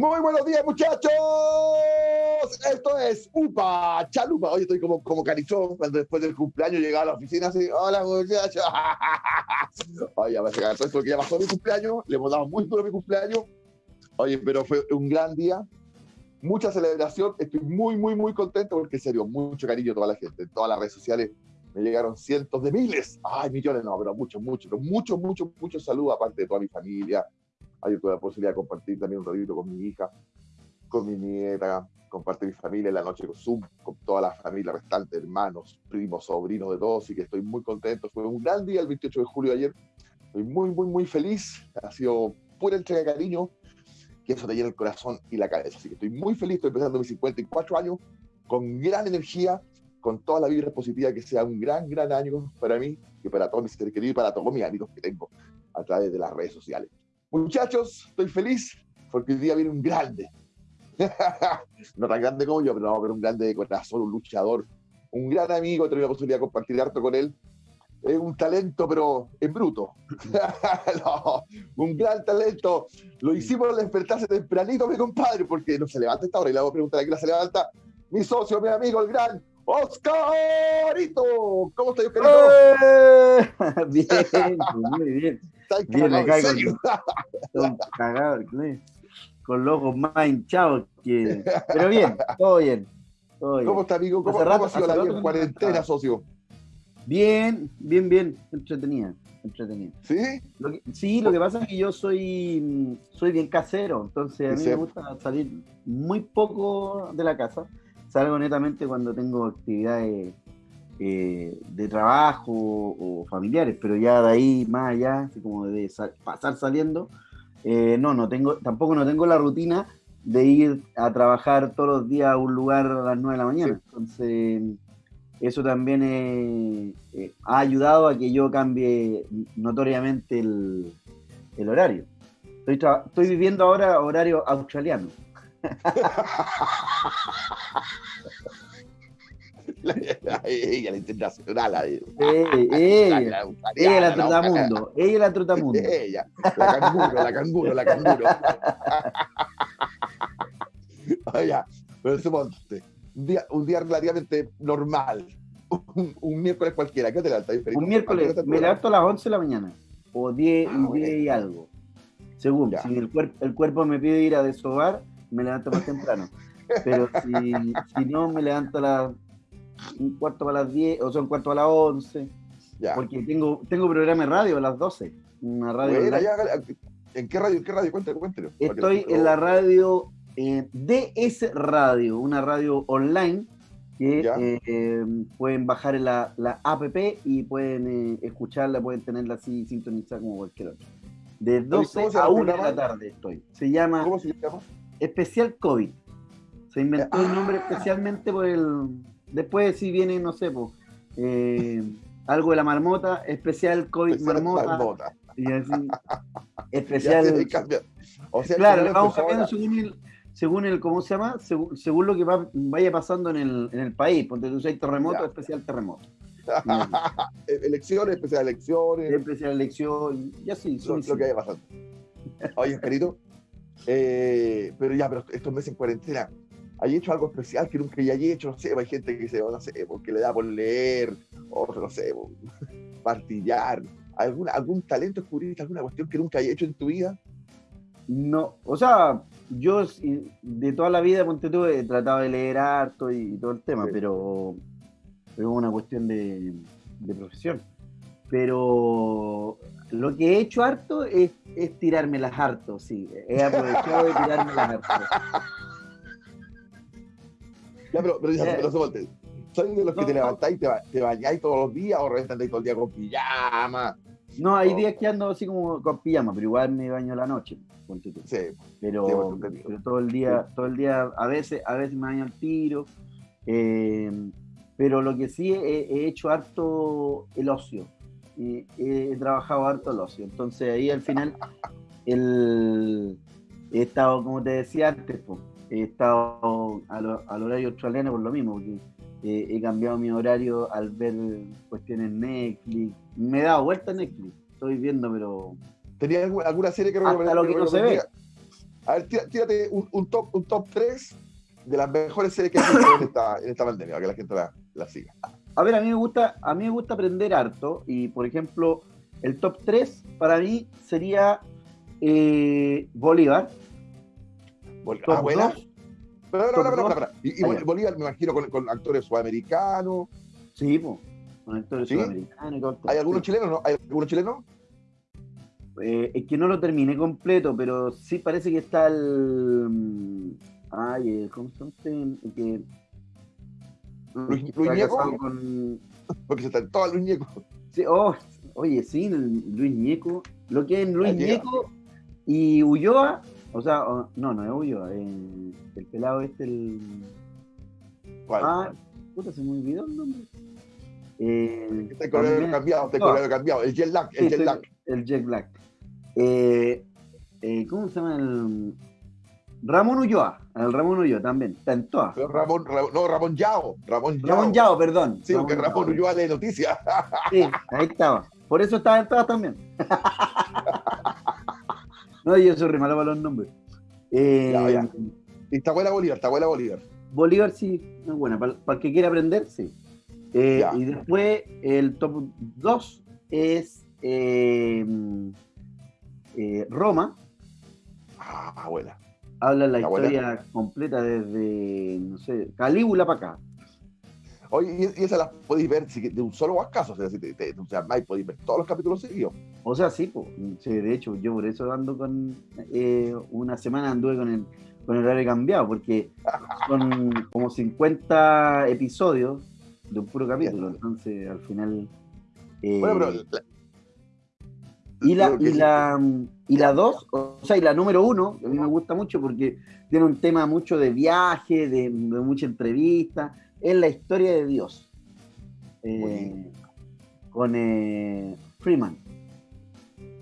Muy buenos días, muchachos. Esto es UPA Chalupa. Hoy estoy como, como carichón cuando después del cumpleaños llegaba a la oficina así. Hola, muchachos. Oye, a veces todo esto que ya pasó mi cumpleaños. Le hemos dado muy duro mi cumpleaños. Oye, pero fue un gran día. Mucha celebración. Estoy muy, muy, muy contento porque, en serio, mucho cariño a toda la gente. En todas las redes sociales me llegaron cientos de miles. Ay, millones, no, pero muchos, muchos, muchos, muchos, muchos saludos, aparte de toda mi familia, hay tuve la posibilidad de compartir también un ratito con mi hija, con mi nieta, compartir mi familia en la noche con Zoom, con toda la familia restante, hermanos, primos, sobrinos de todos, y que estoy muy contento. Fue un gran día el 28 de julio de ayer. Estoy muy, muy, muy feliz. Ha sido pura entrega de cariño, que eso te llena el corazón y la cabeza. Así que estoy muy feliz, estoy empezando mis 54 años con gran energía, con toda la vibra positiva, que sea un gran, gran año para mí, y para todos mis seres queridos y para todos mis amigos que tengo a través de las redes sociales. Muchachos, estoy feliz porque hoy día viene un grande. no tan grande como yo, pero no, pero un grande de corazón, un luchador, un gran amigo. He la posibilidad de compartir harto con él. Es un talento, pero en bruto. un gran talento. Lo hicimos despertarse tempranito, mi compadre, porque no se levanta esta hora. Y le hago preguntar a quién se levanta. Mi socio, mi amigo, el gran Oscarito. ¿Cómo estás, Oscarito? ¡Eh! bien, muy bien. Con, los ojos más hinchados que. Pero bien, todo bien. Todo bien. ¿Cómo está, amigo? ¿Cómo, rato, ha sido la en cuarentena, socio? Bien, bien, bien. Entretenida. Entretenida. ¿Sí? Lo que, sí, lo que pasa es que yo soy, soy bien casero, entonces a mí me gusta salir muy poco de la casa. Salgo netamente cuando tengo actividades eh, de trabajo o, familiares, pero ya de ahí más allá, así como de pasar saliendo, eh, no, no tengo, tampoco no tengo la rutina de ir a trabajar todos los días a un lugar a las 9 de la mañana. Entonces, eso también eh, ha ayudado a que yo cambie notoriamente el, el horario. Estoy, estoy viviendo ahora horario australiano. ella, la internacional. La, ella, la, ella, la trutamundo. Ella, la trutamundo. Ella, la canguro, la canguro, la canguro. Pero suponte, un día, un día relativamente normal, un, un miércoles cualquiera, ¿qué te levantas? Un miércoles, me levanto a las 11 de la mañana, o 10, ah, 10 y algo. Según, ya. si el, cuerpo el cuerpo me pide ir a desovar, me levanto más temprano. Pero si, si no, me levanto a las un cuarto para las 10, o sea, un cuarto a las 11. Ya. Porque tengo, tengo programa de radio a las 12. Una radio. ¿En qué radio? ¿En qué radio? Cuéntelo, cuéntelo. Estoy en la radio eh, DS Radio, una radio online que eh, pueden bajar en la, la app y pueden eh, escucharla, pueden tenerla así sintonizada como cualquier otra. De 12 a 1 de la tarde estoy. Se llama, ¿Cómo se llama? Especial COVID. Se inventó el nombre especialmente por el, Después si viene, no sé, pues, algo de la marmota, especial COVID marmota. Y así, especial. o sea, claro, vamos cambiando según el, según el, ¿cómo se llama? Según, lo que vaya pasando en el, en el país. Porque tú hay terremoto, especial terremoto. elecciones, especial elecciones. Especial elección, y así. Lo, lo que vaya pasando. Oye, querido, eh, pero ya, pero estos meses en cuarentena, hay hecho algo especial que nunca haya hecho, no sé, hay gente que se, no sé, porque le da por leer, o no sé, partillar, algún, algún talento descubriste, alguna cuestión que nunca haya hecho en tu vida. No, o sea, yo de toda la vida, ponte tú, he tratado de leer harto y, todo el tema, pero, pero es una cuestión de, de, profesión. Pero lo que he hecho harto es, es tirarme las harto, sí. He aprovechado de tirarme las harto. Ya, pero, pero, ya, pero soy de los que te levantáis y te, te bañáis todos los días o reventáis todo el día con pijama? No, hay días que ando así como con pijama, pero igual me baño la noche. Sí, pero, pero, todo el día, todo el día, a veces, a veces me baño al tiro. Eh, pero lo que sí he, hecho harto el ocio. He, he, trabajado harto el ocio. Entonces ahí al final el, he estado, como te decía antes, pues, he estado al, al, horario australiano por lo mismo, porque eh, he cambiado mi horario al ver cuestiones Netflix. Me he dado vuelta a Netflix, estoy viendo, pero. ¿Tenías alguna serie que Hasta lo que no se ve. A ver, tírate un, top, un top 3 de las mejores series que hay en esta, en esta pandemia, para que la gente la, la, siga. A ver, a mí me gusta, a mí me gusta aprender harto y, por ejemplo, el top 3 para mí sería eh, Bolívar. Ah, buena. Pero, Y, ah, Bolívar me imagino con, con actores sudamericanos. Sí, pues, con actores sudamericanos. ¿Hay algunos chilenos, no? ¿Hay algunos chilenos? Eh, es que no lo terminé completo, pero sí parece que está el. Mm, ay, ¿cómo se llama este? Que, Luis, Luis Ñeco. Con... Porque se está en todo Luis Ñeco. Sí, oh, oye, sí, Luis Ñeco. Lo que es Luis Ñeco y Ulloa, o sea, no, no es Ulloa, el, el pelado este, el. ¿Cuál? Ah, puta, se me olvidó el nombre. Eh, este color cambiado, este color cambiado, el jet lag, el jet lag. El jet lag. Eh, eh, ¿Cómo se llama el. Ramón Ulloa, el Ramón Ulloa también, está en todas. Ramón, no, Ramón Yao. Ramón Yao, Ramón Yao perdón. Sí, porque Ramón Ulloa de noticias. Sí, ahí estaba. Por eso estaba en todas también. no, yo soy re malo para los nombres. Eh, ya, ya. Está buena Bolívar, está buena Bolívar. Bolívar sí, es buena. Para, el que quiera aprender, sí. Eh, y después el top 2 es eh, eh, Roma. Ah, buena. Habla la historia completa desde, no sé, Calígula para acá. Oye, y esa la podéis ver de un solo acaso, o sea, si te, o sea, podéis ver todos los capítulos seguidos. O sea, sí, sí, de hecho, yo por eso ando con, eh, una semana anduve con el, con el horario cambiado, porque son como 50 episodios de un puro capítulo, entonces al final... Eh, bueno, pero y la, y la, y la dos, o sea, y la número uno, a mí me gusta mucho porque tiene un tema mucho de viaje, de, mucha entrevista, es la historia de Dios. Eh, con eh, Freeman.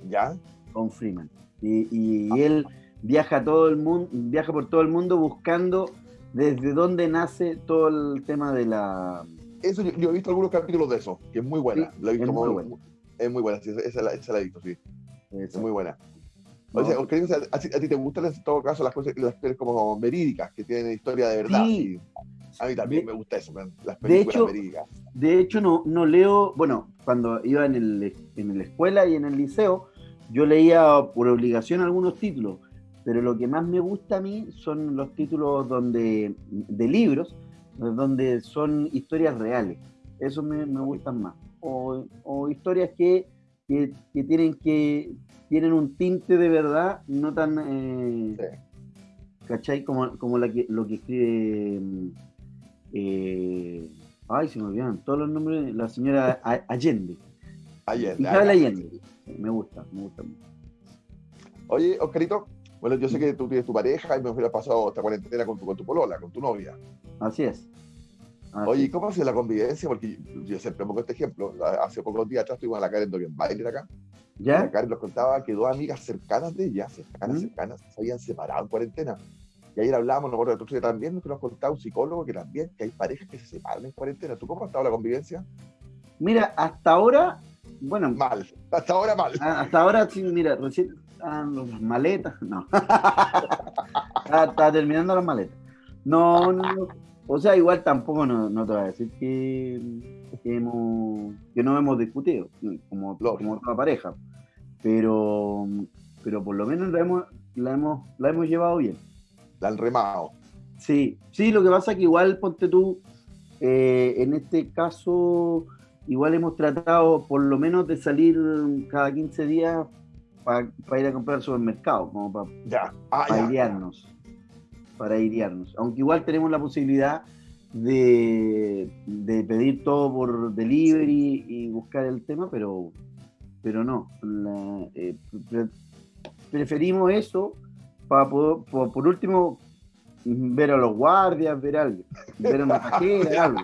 ¿Ya? Con Freeman. Y, y él viaja todo el mundo, viaja por todo el mundo buscando desde dónde nace todo el tema de la. Eso yo, he visto algunos capítulos de eso, que es muy buena. lo he visto muy, buena es muy buena, esa, la, he visto, sí. Es muy buena. O sea, ¿a, ti te gustan en todo caso las cosas las como verídicas, que tienen historia de verdad? Sí. A mí también me gusta eso, las películas de hecho. De hecho, no, no leo, bueno, cuando iba en, el, en la escuela y en el liceo, yo leía por obligación algunos títulos, pero lo que más me gusta a mí son los títulos donde, de libros, donde son historias reales. Eso me, me gustan más o, historias que, tienen que tienen un tinte de verdad, no tan eh, ¿cachai? Como, como la que, lo que escribe eh, ay se me olvidan todos los nombres, la señora Allende. Allende. Allende. Me gusta, me gusta mucho. Oye, Oscarito, bueno, yo sé que tú tienes tu pareja y me hubiera pasado esta cuarentena con tu, con tu polola, con tu novia. Así es. Oye, ¿cómo ha sido la convivencia? Porque yo siempre pongo este ejemplo. Hace pocos días atrás estuvimos a la Karen Dorian Baile acá. ¿Ya? La Karen nos contaba que dos amigas cercanas de ella, cercanas, ¿Mm? cercanas, se habían separado en cuarentena. Y ayer hablábamos, nosotros también, que nos contaba un psicólogo que también, que hay parejas que se separan en cuarentena. ¿Tú cómo ha estado la convivencia? Mira, hasta ahora, bueno. Mal, hasta ahora mal. Ah, hasta ahora, sí, mira, recién, ah, las maletas, no. está, terminando las maletas. No, no, o sea, igual tampoco no, te voy a decir que, que, no hemos discutido, como, como toda pareja, pero, pero por lo menos la hemos, la hemos, la hemos llevado bien. La han remado. Sí, sí, lo que pasa es que igual, ponte tú, eh, en este caso, igual hemos tratado por lo menos de salir cada 15 días para ir a comprar al supermercado, como para, ya. Ah, para idearnos. Aunque igual tenemos la posibilidad de, pedir todo por delivery y buscar el tema, pero, pero no. Eh, preferimos eso para por, último ver a los guardias, ver a alguien, ver a una cajera, algo.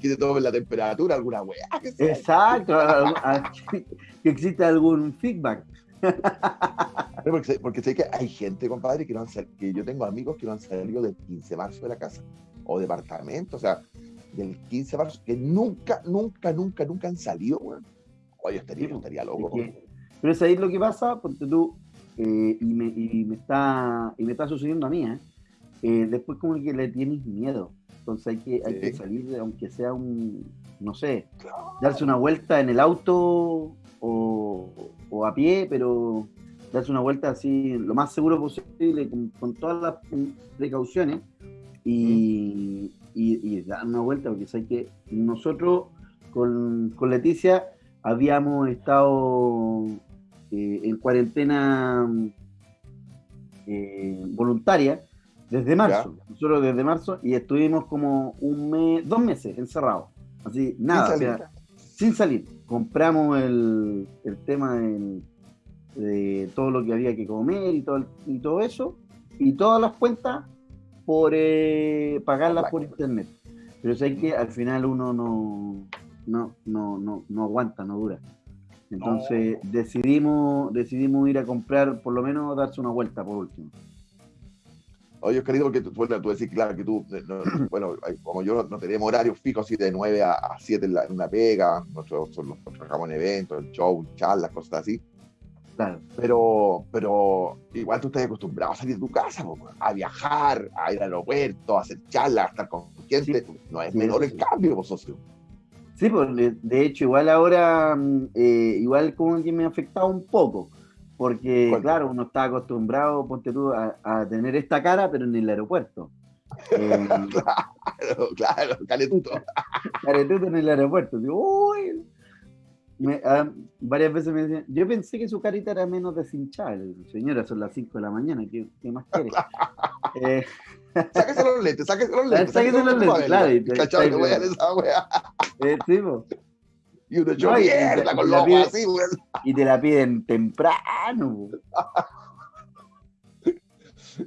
Que te tomen la temperatura, alguna weá. Exacto, que exista algún feedback. porque, sé que hay gente, compadre, que, no han que yo tengo amigos que no han salido del 15 de marzo de la casa o departamento, o sea, del 15 de marzo, que nunca, nunca, nunca, nunca han salido, Oye, estaría, estaría loco. pero es ahí lo que pasa, porque tú, eh, y, me, y, me, está, y me está sucediendo a mí, ¿eh? Eh, después como que le tienes miedo. Entonces hay que, hay que salir, aunque sea un, no sé, darse una vuelta en el auto o, o, a pie, pero darse una vuelta así lo más seguro posible, con, todas las precauciones y, y, dar una vuelta, porque hay que nosotros con, con Leticia habíamos estado eh, en cuarentena eh, voluntaria desde marzo, nosotros desde marzo, y estuvimos como un mes, dos meses encerrados, así, nada, sin salir. Compramos el, tema de, todo lo que había que comer y todo, y todo eso, y todas las cuentas por eh, pagarlas por internet. Pero sé que al final uno no, no, no, no, no aguanta, no dura. Entonces decidimos, decidimos ir a comprar, por lo menos darse una vuelta por último. Oye, querido, que tú, bueno, tú decís, claro, que tú, bueno, como yo no tenemos horarios fijos así de 9 a, 7 en, una pega, nosotros, nosotros trabajamos en eventos, en show, charlas, cosas así. Claro. Pero, pero igual tú estás acostumbrado a salir de tu casa, a viajar, a ir al aeropuerto, a hacer charlas, a estar con gente. no es menor el cambio, vos, socio. Sí, pues de hecho, igual ahora, mm, eh, igual como que me ha afectado un poco porque, claro, uno está acostumbrado, ponte tú, a, tener esta cara, pero en el aeropuerto. Eh, claro, claro, caretuto. caretuto en el aeropuerto. Uy. Ah, varias veces me decían, yo pensé que su carita era menos deshinchada. Señora, son las 5 de la mañana, ¿qué, qué más quiere? eh, sáquese los lentes, sáquese los lentes. Sáquese los lentes, claro. Cachado, te voy a esa wea. Eh, sí, pues. Y uno mierda con los así. Y te la piden temprano.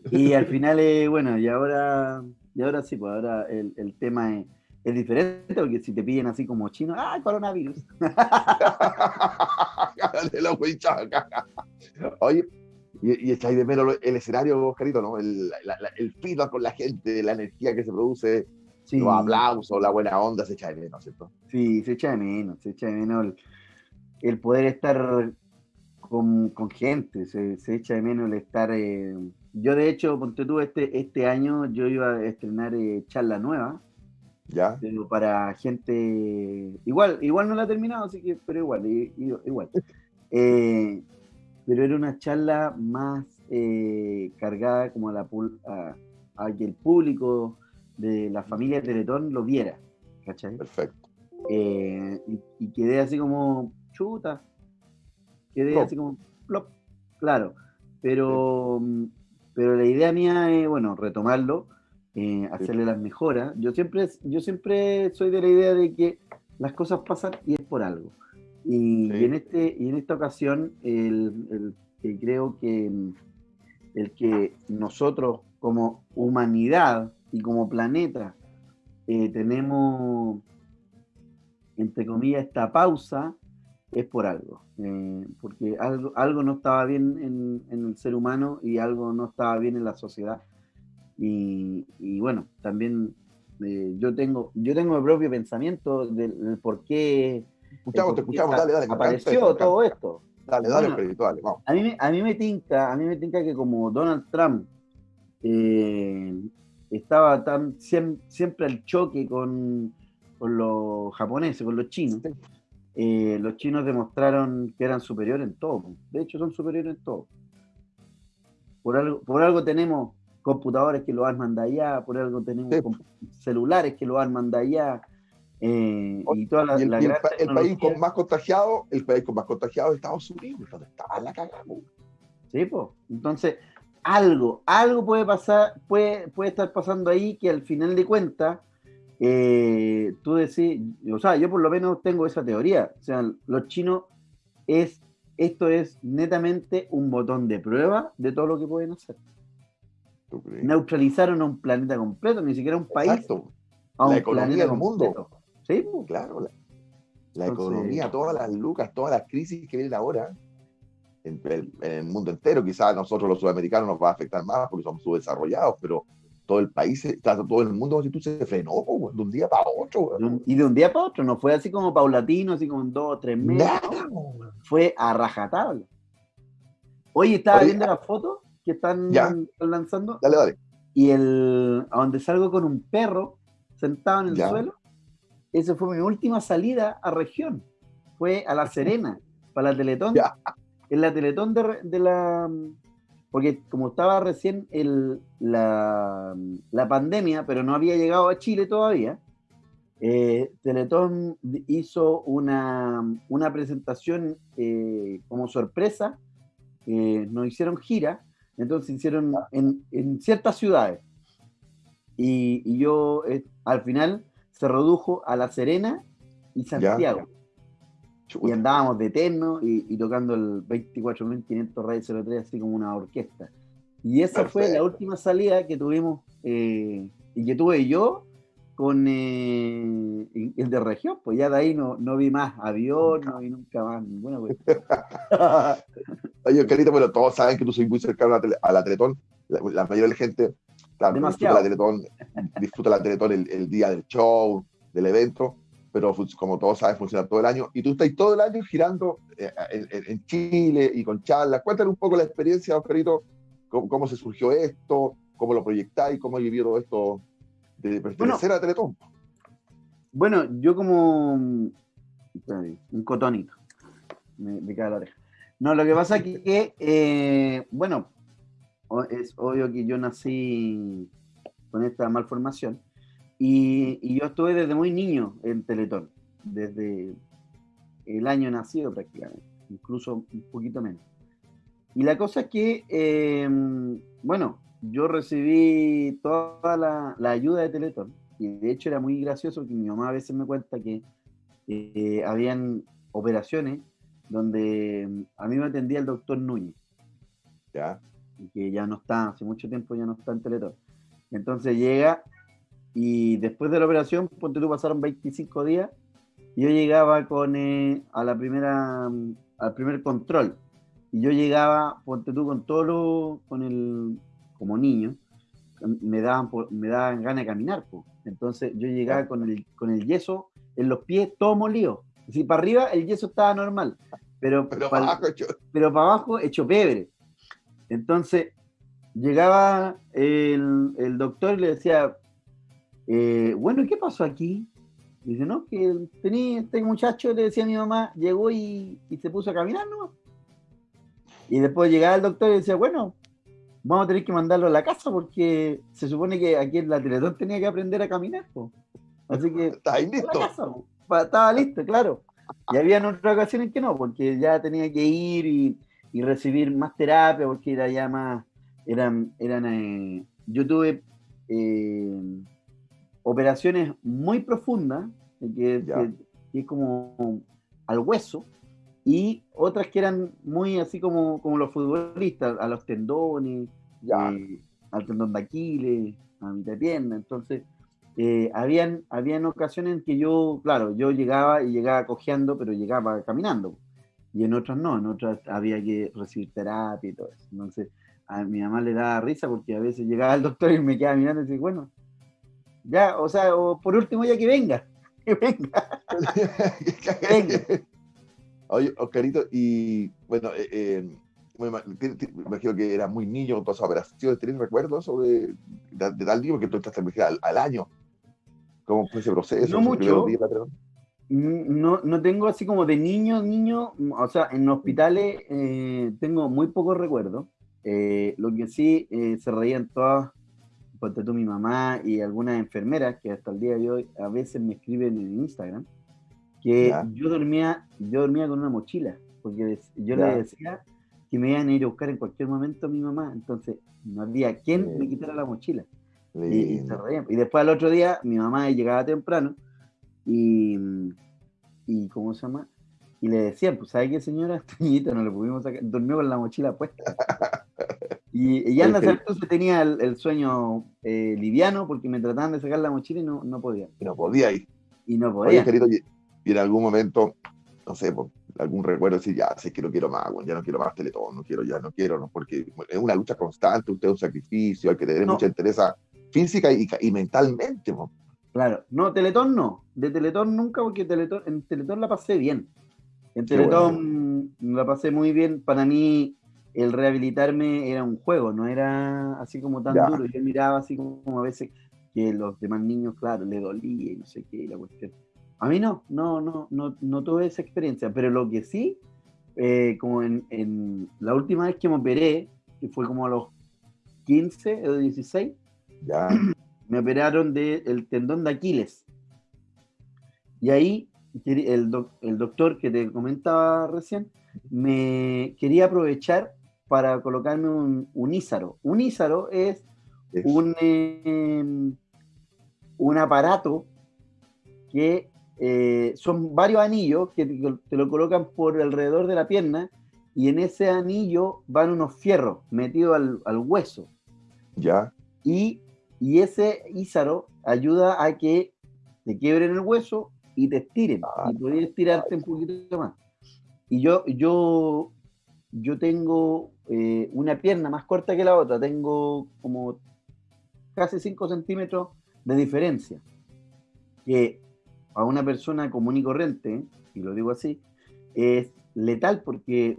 y al final, eh, bueno, y ahora, y ahora sí, pues ahora el, el tema es, es, diferente, porque si te piden así como chino, ¡ah, coronavirus! Oye, y, y echáis de menos el escenario, Oscarito, ¿no? El, la, el feedback con la gente, la energía que se produce los aplausos, la buena onda se echa de menos, ¿cierto? Sí, se echa de menos, se echa de menos el, poder estar con, gente, se, echa de menos el estar... Eh, yo de hecho, ponte tú, este, este año yo iba a estrenar eh, charla nueva. Ya. Pero para gente... Igual, igual no la he terminado, así que, pero igual, igual. Eh, pero era una charla más cargada como a, la, a, a que el público de la familia Teletón lo viera, ¿cachai? Perfecto. Eh, y, quedé así como chuta, quedé así como plop, claro, pero, pero la idea mía es, bueno, retomarlo, eh, hacerle las mejoras. Yo siempre, yo siempre soy de la idea de que las cosas pasan y es por algo. Y, en, este, y en esta ocasión, el, el, creo que el que nosotros como humanidad y como planeta eh, tenemos, entre comillas, esta pausa, es por algo. Eh, porque algo, algo no estaba bien en, el ser humano y algo no estaba bien en la sociedad. Y, bueno, también eh, yo, tengo, yo tengo mi propio pensamiento del, por qué, escuchamos, te escuchamos, dale, dale, apareció todo esto. Dale, dale, espiritual, vamos. A mí, a mí me tinca, a mí me tinca que como Donald Trump eh, estaba tan siempre al choque con, los japoneses, con los chinos. Eh, los chinos demostraron que eran superiores en todo. De hecho, son superiores en todo. Por algo, por algo tenemos computadores que lo arman de allá, por algo tenemos celulares que lo arman de allá. Eh, y toda la, el, el, país con más contagiado, el país con más contagiado es Estados Unidos, donde estaba la cagamos. Sí, pues. Entonces, algo, algo puede pasar, puede, puede estar pasando ahí que al final de cuentas, eh, tú decís, o sea, yo por lo menos tengo esa teoría, o sea, los chinos es, esto es netamente un botón de prueba de todo lo que pueden hacer. Neutralizaron a un planeta completo, ni siquiera un país. A un la economía del mundo. Sí, claro. La, economía, todas las lucas, todas las crisis que vienen ahora en, el mundo entero. Quizás a nosotros los sudamericanos nos va a afectar más porque somos subdesarrollados, pero todo el país, todo el mundo se frenó de un día para otro. Y de un día para otro, no fue así como paulatino, así como en dos o tres meses. fue a rajatabla. Oye, estaba viendo las fotos que están lanzando. Dale, dale. Y el, a donde salgo con un perro sentado en el suelo, esa fue mi última salida a región. Fue a La Serena, para la Teletón. En la Teletón de, la... Porque como estaba recién el, la, la, pandemia, pero no había llegado a Chile todavía, eh, Teletón hizo una, una presentación eh, como sorpresa. Eh, nos hicieron gira, entonces hicieron en, en ciertas ciudades. Y, y yo al final se redujo a La Serena y Santiago. Y andábamos de eterno y, tocando el 24.500 Radio 03 así como una orquesta. Y esa fue la última salida que tuvimos eh, y que tuve yo con eh, el de región. Pues ya de ahí no, no vi más avión, no vi nunca más ninguna Oye, Carita, bueno, todos saben que tú soy muy cercano a la, Teletón. La, mayoría de la gente disfruta la Teletón, disfruta la Teletón el, día del show, del evento, pero como todos saben, funciona todo el año. Y tú estás todo el año girando eh, en, Chile y con charlas. Cuéntale un poco la experiencia, Oscarito, cómo, cómo se surgió esto, cómo lo proyectáis, cómo vivido esto de pertenecer bueno, a Teletón. Bueno, yo como un cotonito, me, me cae la oreja. No, lo que pasa es que, eh, bueno, es obvio que yo nací con esta malformación y, y, yo estuve desde muy niño en Teletón, desde el año nacido prácticamente, incluso un poquito menos. Y la cosa es que, em, bueno, yo recibí toda la, la, ayuda de Teletón y de hecho era muy gracioso que mi mamá a veces me cuenta que eh, habían operaciones donde em, a mí me atendía el doctor Núñez. Ya que ya no está, hace mucho tiempo ya no está en Teletón. Entonces llega y después de la operación, ponte tú, pasaron 25 días, y yo llegaba con, eh, a la primera, al primer control, y yo llegaba, ponte tú, con todo lo, con el, como niño, me daban, me daban ganas de caminar, pues. entonces yo llegaba con el, con el yeso en los pies todo molido, si para arriba el yeso estaba normal, pero, pero, para, abajo hecho... pero para abajo hecho pebre. Entonces, llegaba el, doctor y le decía, eh, bueno, ¿qué pasó aquí? Dice, no, que tenía este muchacho, le decía a mi mamá, llegó y, se puso a caminar, ¿no? Y después llegaba el doctor y decía, bueno, vamos a tener que mandarlo a la casa porque se supone que aquí en la Teletón tenía que aprender a caminar, Así que... Estaba listo. estaba listo, claro. Y había otras ocasiones que no, porque ya tenía que ir y y recibir más terapia porque era ya más, eran, eran eh, yo tuve eh, operaciones muy profundas, que, es como al hueso, y otras que eran muy así como, como los futbolistas, a los tendones, eh, al tendón de Aquiles, a mitad de pierna, entonces... habían, habían ocasiones en que yo, claro, yo llegaba y llegaba cojeando, pero llegaba caminando y en otras no, en otras había que recibir terapia y todo eso. Entonces, a mi mamá le daba risa porque a veces llegaba el doctor y me quedaba mirando y decía, bueno, ya, o sea, o por último ya que venga, que venga. venga. Oye, Oscarito, y bueno, eh, eh, me imagino que era muy niño con todas esas operaciones, ¿tienes recuerdos sobre de, tal día? Porque tú estás al, al año. ¿Cómo fue ese proceso? No mucho. No, no tengo así como de niño, niño, o sea, en hospitales eh, tengo muy pocos recuerdos. Eh, lo que sí eh, se reían todas, ponte tú mi mamá y algunas enfermeras que hasta el día de hoy a veces me escriben en Instagram, que yo dormía, yo dormía con una mochila, porque yo le decía que me iban a ir a buscar en cualquier momento a mi mamá, entonces no había quien me quitara la mochila. Y, se reían. y después al otro día mi mamá llegaba temprano y, y ¿cómo se llama? Y le decían, pues, ¿sabe qué, señora? Este niñito no le pudimos sacar, durmió con la mochila puesta. Y, y anda entonces tenía el, sueño eh, liviano porque me trataban de sacar la mochila y no, no podía. Y no podía ir. Y no podía. querido, y, en algún momento, no sé, por algún recuerdo, decir, ya sé que no quiero más, ya no quiero más Teletón, no quiero, ya no quiero, no, porque es una lucha constante, usted es un sacrificio, hay que tener mucha interés física y, y mentalmente. Claro, no, Teletón no. De Teletón nunca, porque Teletón, en Teletón la pasé bien. En Teletón la pasé muy bien. Para mí, el rehabilitarme era un juego, no era así como tan duro. Yo miraba así como a veces que los demás niños, claro, le dolía y no sé qué, la cuestión. A mí no, no, no, no, no tuve esa experiencia, pero lo que sí, eh, como en, en, la última vez que me operé, que fue como a los 15 o 16, ya. me operaron del tendón de Aquiles. Y ahí el, el doctor que te comentaba recién me quería aprovechar para colocarme un, un ízaro. Un ízaro es un, em, un aparato que eh, son varios anillos que te, lo colocan por alrededor de la pierna y en ese anillo van unos fierros metidos al, hueso. Ya. Y, y ese ízaro ayuda a que te quiebren el hueso y te estiren. Ah, y puedes estirarte un poquito más. Y yo, yo, yo tengo eh, una pierna más corta que la otra, tengo como casi 5 centímetros de diferencia, que a una persona común y corriente, y lo digo así, es letal porque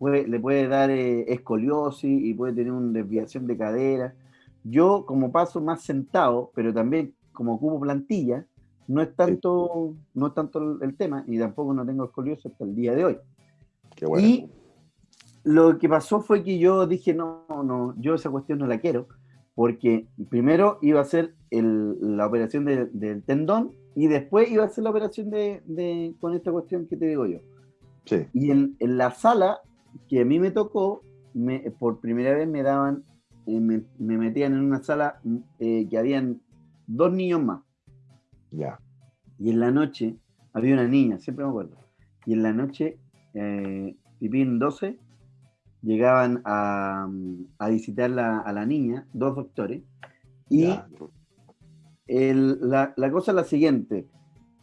le puede dar eh, escoliosis y puede tener una desviación de cadera. Yo como paso más sentado, pero también como cubo plantilla, no es tanto, no es tanto el, tema y tampoco no tengo escoliosis hasta el día de hoy. Qué bueno. Y lo que pasó fue que yo dije, no, no, yo esa cuestión no la quiero, porque primero iba a hacer la operación del tendón y después iba a hacer la operación de, con esta cuestión que te digo yo. Sí. Y en, la sala que a mí me tocó, me, por primera vez me daban, eh, me, metían en una sala eh, que habían dos niños más. Ya. Y en la noche había una niña, siempre me acuerdo. Y en la noche, eh, Pipín 12 llegaban a, visitar a la niña, dos doctores, y la, cosa es la siguiente,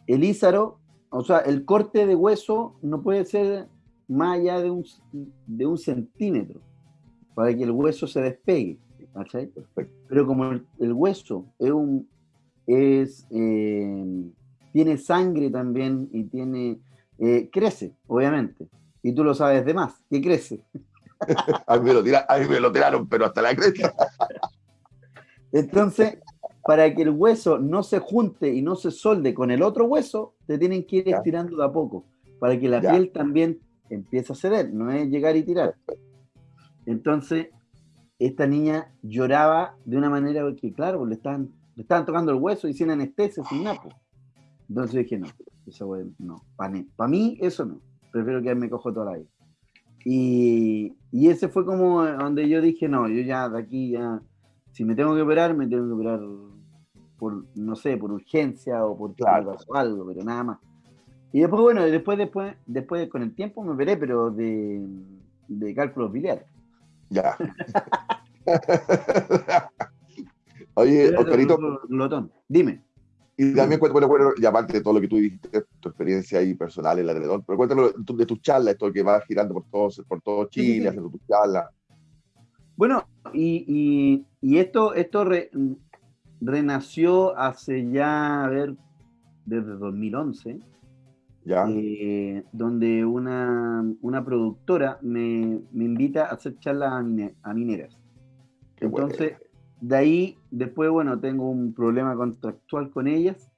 el ízaro, o sea, el corte de hueso no puede ser más allá de un, de un centímetro para que el hueso se despegue, Pero como el, hueso es un, es, eh, tiene sangre también y tiene, eh, crece, obviamente, y tú lo sabes de más, que crece. a, mí me lo tiraron, pero hasta la cresta. Entonces, para que el hueso no se junte y no se solde con el otro hueso, te tienen que ir estirando de a poco, para que la piel también empiece a ceder, no es llegar y tirar. Entonces, esta niña lloraba de una manera que, claro, le estaban, le estaban tocando el hueso y sin anestesia, sin napo. Entonces dije, no, eso no, para mí eso no, prefiero que me cojo toda la vida. Y, y, ese fue como donde yo dije, no, yo ya de aquí ya, si me tengo que operar, me tengo que operar por, no sé, por urgencia o por claro. algo, pero nada más. Y después, bueno, después, después, después con el tiempo me operé, pero de, de cálculos biliares. Ya. Oye, Oscarito. Glotón, dime. Y también cuéntame, bueno, y aparte de todo lo que tú dijiste, tu experiencia ahí personal en la alrededor, pero cuéntame de tus charlas, esto que vas girando por todo, por todo Chile, haciendo tus charlas. Bueno, y, y, esto, esto renació hace ya, a ver, desde 2011, ¿Ya? Eh, donde una, una productora me, me, invita a hacer charlas a, mineras. Entonces, de ahí, después, bueno, tengo un problema contractual con ellas,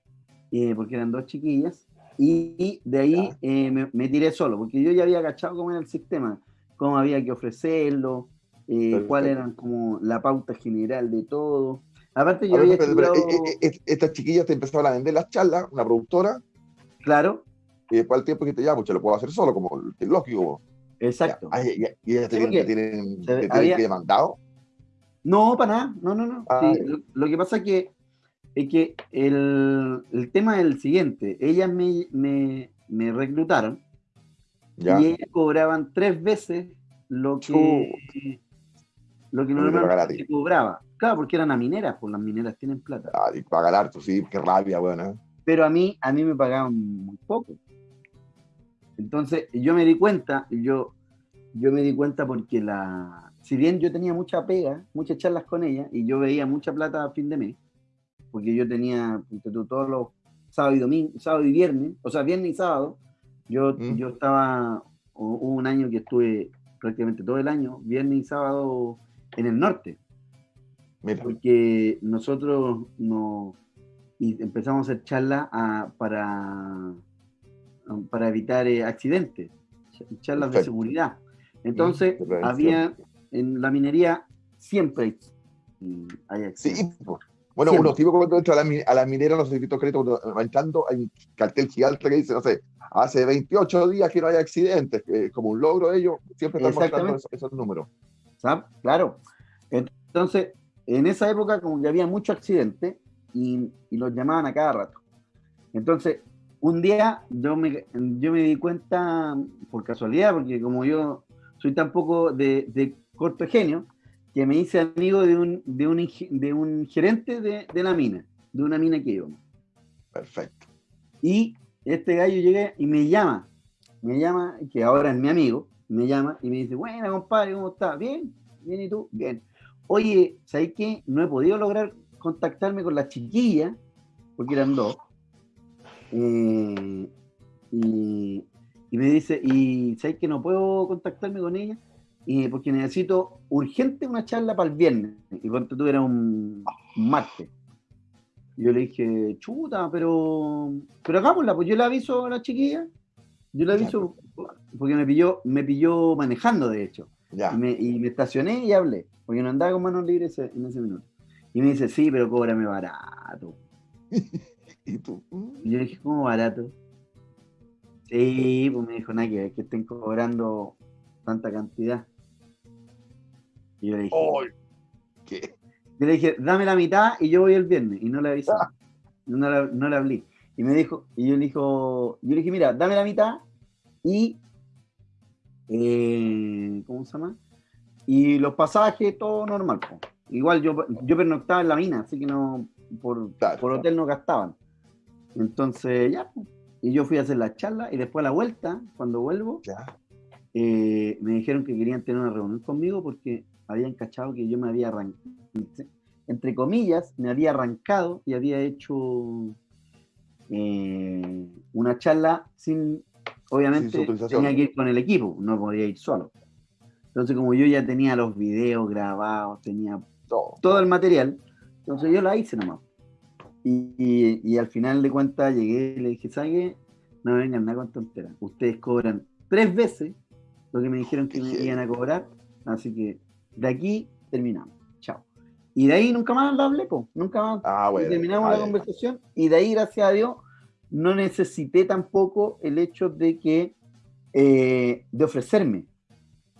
eh, porque eran dos chiquillas, y, de ahí eh, me, tiré solo, porque yo ya había agachado cómo era el sistema, cómo había que ofrecerlo, eh, cuál era como la pauta general de todo. Aparte, yo había Estas chiquillas te empezaron a vender las charlas, una productora. Claro. Y después al tiempo dijiste, ya, pues lo puedo hacer solo, como el lógico. Exacto. ¿Y, ellas te, tienen, que demandado? No, para nada, no, no, no. Ah, lo, que pasa es que, es que el, el tema es el siguiente, ellas me, me, me reclutaron y ellas cobraban tres veces lo que, lo que normalmente se cobraba. Claro, porque eran a mineras, pues las mineras tienen plata. Ah, y pagar harto, sí, qué rabia, bueno. Pero a mí, a mí me pagaban muy poco. Entonces, yo me di cuenta, yo, yo me di cuenta porque la, si bien yo tenía mucha pega, muchas charlas con ella, y yo veía mucha plata a fin de mes, porque yo tenía todos los sábados y domingo, sábado y viernes, o sea, viernes y sábado, yo, mm. yo estaba, hubo un año que estuve prácticamente todo el año, viernes y sábado, en el norte. Porque nosotros no, y empezamos a hacer charlas para, para evitar eh, accidentes, charlas de seguridad. Entonces, había en la minería siempre hay accidentes. Sí, bueno, uno tipo cuando entra a la, a la minera, los servicios créditos, cuando va entrando, hay un cartel gigante que dice, no sé, hace 28 días que no hay accidentes, como un logro de ellos, siempre están mostrando esos, números. Claro. Entonces, en esa época, como que había muchos accidentes y, y, los llamaban a cada rato. Entonces, un día yo me, yo me di cuenta, por casualidad, porque como yo soy tan poco de, de corto genio, que me hice amigo de un, de un, de un gerente de, de, la mina, de una mina que íbamos. Perfecto. Y este gallo llega y me llama, me llama, que ahora es mi amigo, me llama y me dice, bueno, compadre, ¿cómo estás? Bien, bien, ¿y tú? Bien. Oye, ¿sabes qué? No he podido lograr contactarme con la chiquilla, porque eran dos. Eh, y, y, me dice, ¿y sabes que no puedo contactarme con ella? y porque necesito urgente una charla para el viernes. Y cuando tú eras un, martes. yo le dije, chuta, pero, pero hagámosla, pues yo le aviso a la chiquilla. Yo le aviso, porque me pilló, me pilló manejando, de hecho. Y, me, y, me, estacioné y hablé, porque no andaba con manos libres en ese minuto. Y me dice, sí, pero cóbrame barato. ¿Y tú? Y yo le dije, ¿cómo barato? Sí, pues me dijo, nada, que, que estén cobrando tanta cantidad. Y yo le dije, ¿qué? Yo le dije, dame la mitad y yo voy el viernes. Y no le avisé. Ah. No, no le hablé. Y me dijo, y yo le, dijo, yo le dije, mira, dame la mitad y, eh, ¿cómo se llama? Y los pasajes, todo normal. Igual yo, yo pernoctaba en la mina, así que no, por, por hotel no gastaban. Entonces, ya, y yo fui a hacer la charla y después a la vuelta, cuando vuelvo, eh, me dijeron que querían tener una reunión conmigo porque habían cachado que yo me había arrancado, entre comillas, me había arrancado y había hecho eh, una charla sin, obviamente, tenía que ir con el equipo, no podía ir solo. Entonces, como yo ya tenía los videos grabados, tenía todo, el material, entonces yo la hice nomás. Y, y, al final de cuentas llegué y le dije, ¿sabe? No vengan nada con tonteras. Ustedes cobran tres veces lo que me dijeron que me iban a cobrar, así que de aquí terminamos. Y de ahí nunca más hablé, po. nunca más. Ah, bueno, terminamos la conversación y de ahí, gracias a Dios, no necesité tampoco el hecho de que, eh, de ofrecerme.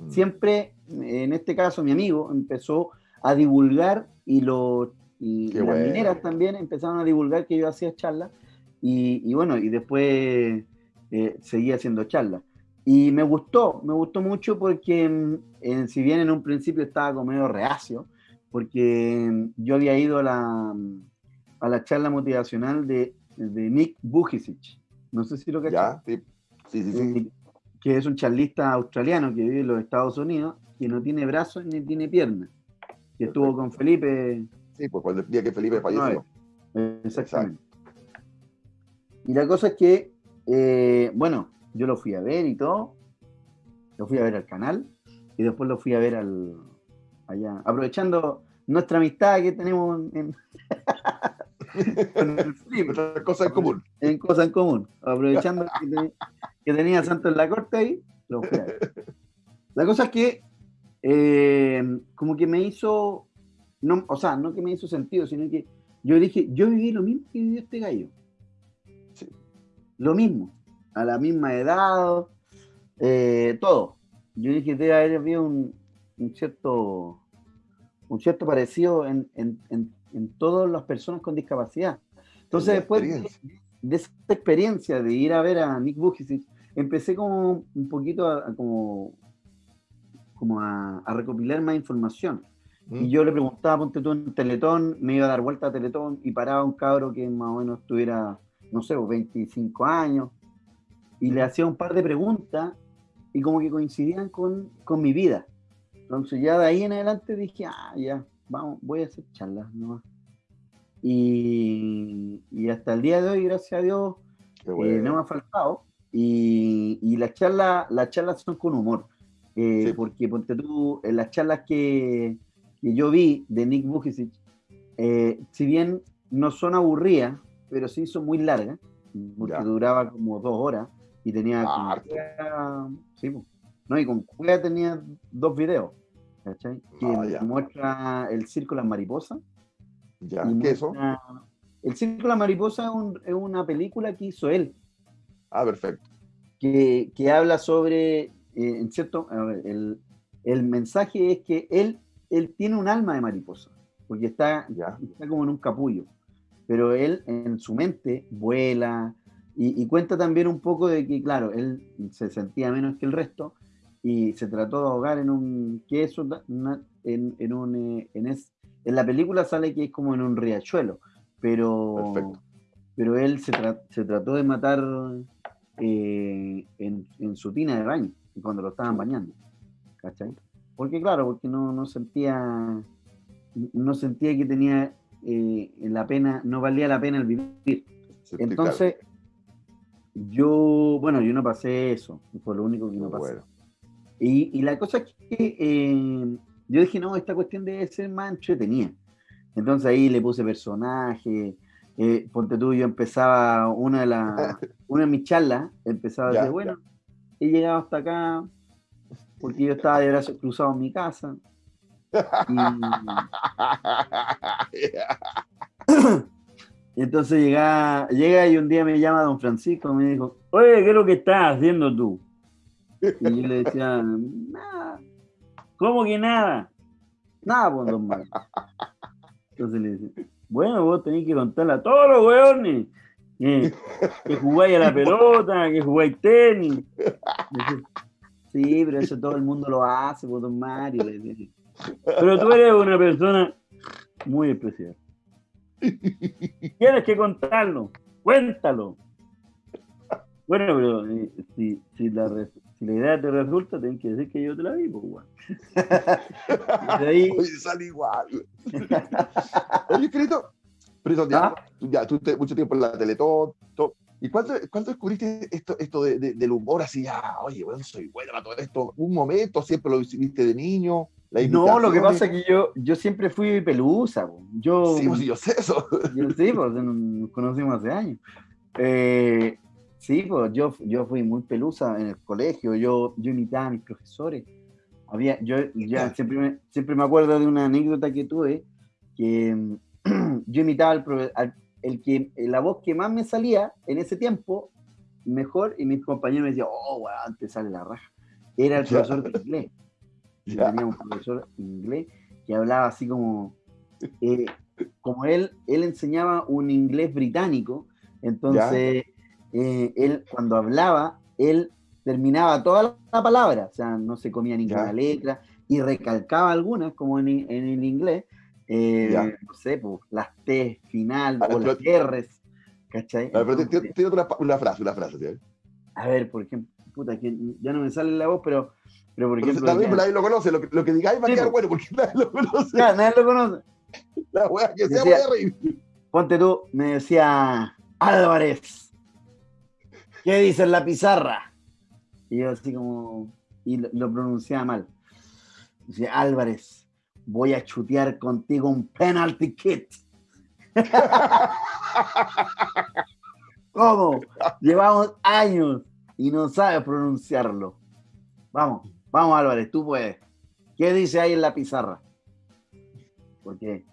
Mm. Siempre, en este caso, mi amigo empezó a divulgar y, lo, y las mineras también empezaron a divulgar que yo hacía charlas y, bueno, y después eh, seguí haciendo charlas. Y me gustó, me gustó mucho porque mm, si bien en un principio estaba como medio reacio, porque yo había ido a la, a la charla motivacional de, de Nick Bujicic. No sé si lo cachas. Sí. Sí, sí, eh, que es un charlista australiano que vive en los Estados Unidos, que no tiene brazos ni tiene piernas. Que estuvo con Felipe. Sí, pues el día que Felipe falleció. exactamente. Y la cosa es que, eh, bueno, yo lo fui a ver y todo. Lo fui a ver al canal y después lo fui a ver al allá. Aprovechando nuestra amistad que tenemos en, cosa en común. En cosa en común. Aprovechando que, tenía Santo en la corte ahí, lo fui a ver. La cosa es que eh, como que me hizo, no, o sea, no que me hizo sentido, sino que yo dije, yo viví lo mismo que vivió este gallo. Lo mismo a la misma edad, eh, todo. Yo dije debe haber habido un, cierto un cierto parecido en, todas las personas con discapacidad. Entonces, después de, esa experiencia de ir a ver a Nick Bujicic, empecé como un poquito a, como, como a, recopilar más información. Y mm. yo le preguntaba, ponte tú en Teletón, me iba a dar vuelta a Teletón y paraba un cabro que más o menos tuviera, no sé, 25 pues, años, y le hacía un par de preguntas y como que coincidían con, con mi vida. Entonces ya de ahí en adelante dije, ah, ya, vamos, voy a hacer charlas nomás. Y, y hasta el día de hoy, gracias a Dios, eh, no me ha faltado. Y, y las charlas las charlas son con humor. Eh, porque ponte tú, en las charlas que, que yo vi de Nick Vujicic, eh, si bien no son aburridas, pero sí son muy largas, porque duraba como dos horas y tenía... Ah, sí, no, y con Cueva tenía dos videos, ¿cachai? Que ah, muestra el círculo de las mariposas. Ya, ¿qué es eso? El círculo de las mariposas es, una película que hizo él. Ah, perfecto. Que, que habla sobre, eh, en cierto, el, el, mensaje es que él, él tiene un alma de mariposa, porque está, ya. está como en un capullo. Pero él en su mente vuela, y, cuenta también un poco de que, claro, él se sentía menos que el resto y se trató de ahogar en un. que eso en, en, un. Eh, en, es, en la película sale que es como en un riachuelo, pero. Pero él se, se, trató de matar eh, en, en, su tina de baño, cuando lo estaban bañando. ¿Cachai? Porque, claro, porque no, no sentía. No sentía que tenía eh, la pena, no valía la pena el vivir. Entonces, yo, bueno, yo no pasé eso, fue lo único que no pasé. Y, la cosa es que eh, yo dije, no, esta cuestión debe ser más entretenida. Entonces ahí le puse personaje, eh, ponte tú, yo empezaba una de, las una de mis charlas, empezaba a decir, bueno, he llegado hasta acá porque yo estaba de brazos cruzados en mi casa. Y entonces llega, llega y un día me llama don Francisco y me dijo, oye, ¿qué es lo que estás haciendo tú? Y yo le decía, nada. ¿Cómo que nada? Nada, pues, don Marcos. Entonces le dice, bueno, vos tenés que contarle a todos los weones que, que jugáis a la pelota, que jugáis tenis. sí, pero eso todo el mundo lo hace, pues, don Mario. Pero tú eres una persona muy especial. Tienes que contarlo, cuéntalo. Bueno, pero eh, si, si, la, si, la, idea te resulta, tienes que decir que yo te la vi, pues, igual. ahí... Oye, sale igual. Oye, Crito, pero ya, ¿Ah? ya tú mucho tiempo en la Teletón, ¿Y cuándo, descubriste esto, esto de, del humor así? oye, bueno, soy bueno para todo esto. ¿Un momento? ¿Siempre lo viste de niño? No, lo que pasa es que yo, yo siempre fui pelusa. Yo, sí, pues, yo sé eso. Yo, sí, pues nos conocimos hace años. Eh, sí, pues yo, yo fui muy pelusa en el colegio. Yo, yo imitaba a mis profesores. Había, yo ya siempre me, siempre me acuerdo de una anécdota que tuve que yo imitaba al, el que la voz que más me salía en ese tiempo mejor y mis compañeros me decían, oh, wow, antes sale la raja. Era el profesor de inglés tenía un profesor inglés que hablaba así como, eh, como él, él enseñaba un inglés británico, entonces eh, él cuando hablaba, él terminaba toda la palabra, o sea, no se comía ninguna letra y recalcaba algunas, como en, el inglés, eh, no sé, pues, las T final o las R's, ¿cachai? A ver, pero tiene otra una frase, una frase, A ver, por ejemplo, puta, que ya no me sale la voz, pero pero por ejemplo. También nadie lo conoce, lo que, lo que digáis va a quedar bueno, porque nadie lo conoce. Ya, nadie lo conoce. La wea que sea, voy a reír. Ponte tú, me decía Álvarez, ¿qué dice en la pizarra? Y yo así como, y lo, pronunciaba mal. Dice, Álvarez, voy a chutear contigo un penalty kit. ¿Cómo? Llevamos años y no sabes pronunciarlo. Vamos. Vamos, Álvarez, tú puedes. ¿Qué dice ahí en la pizarra? Porque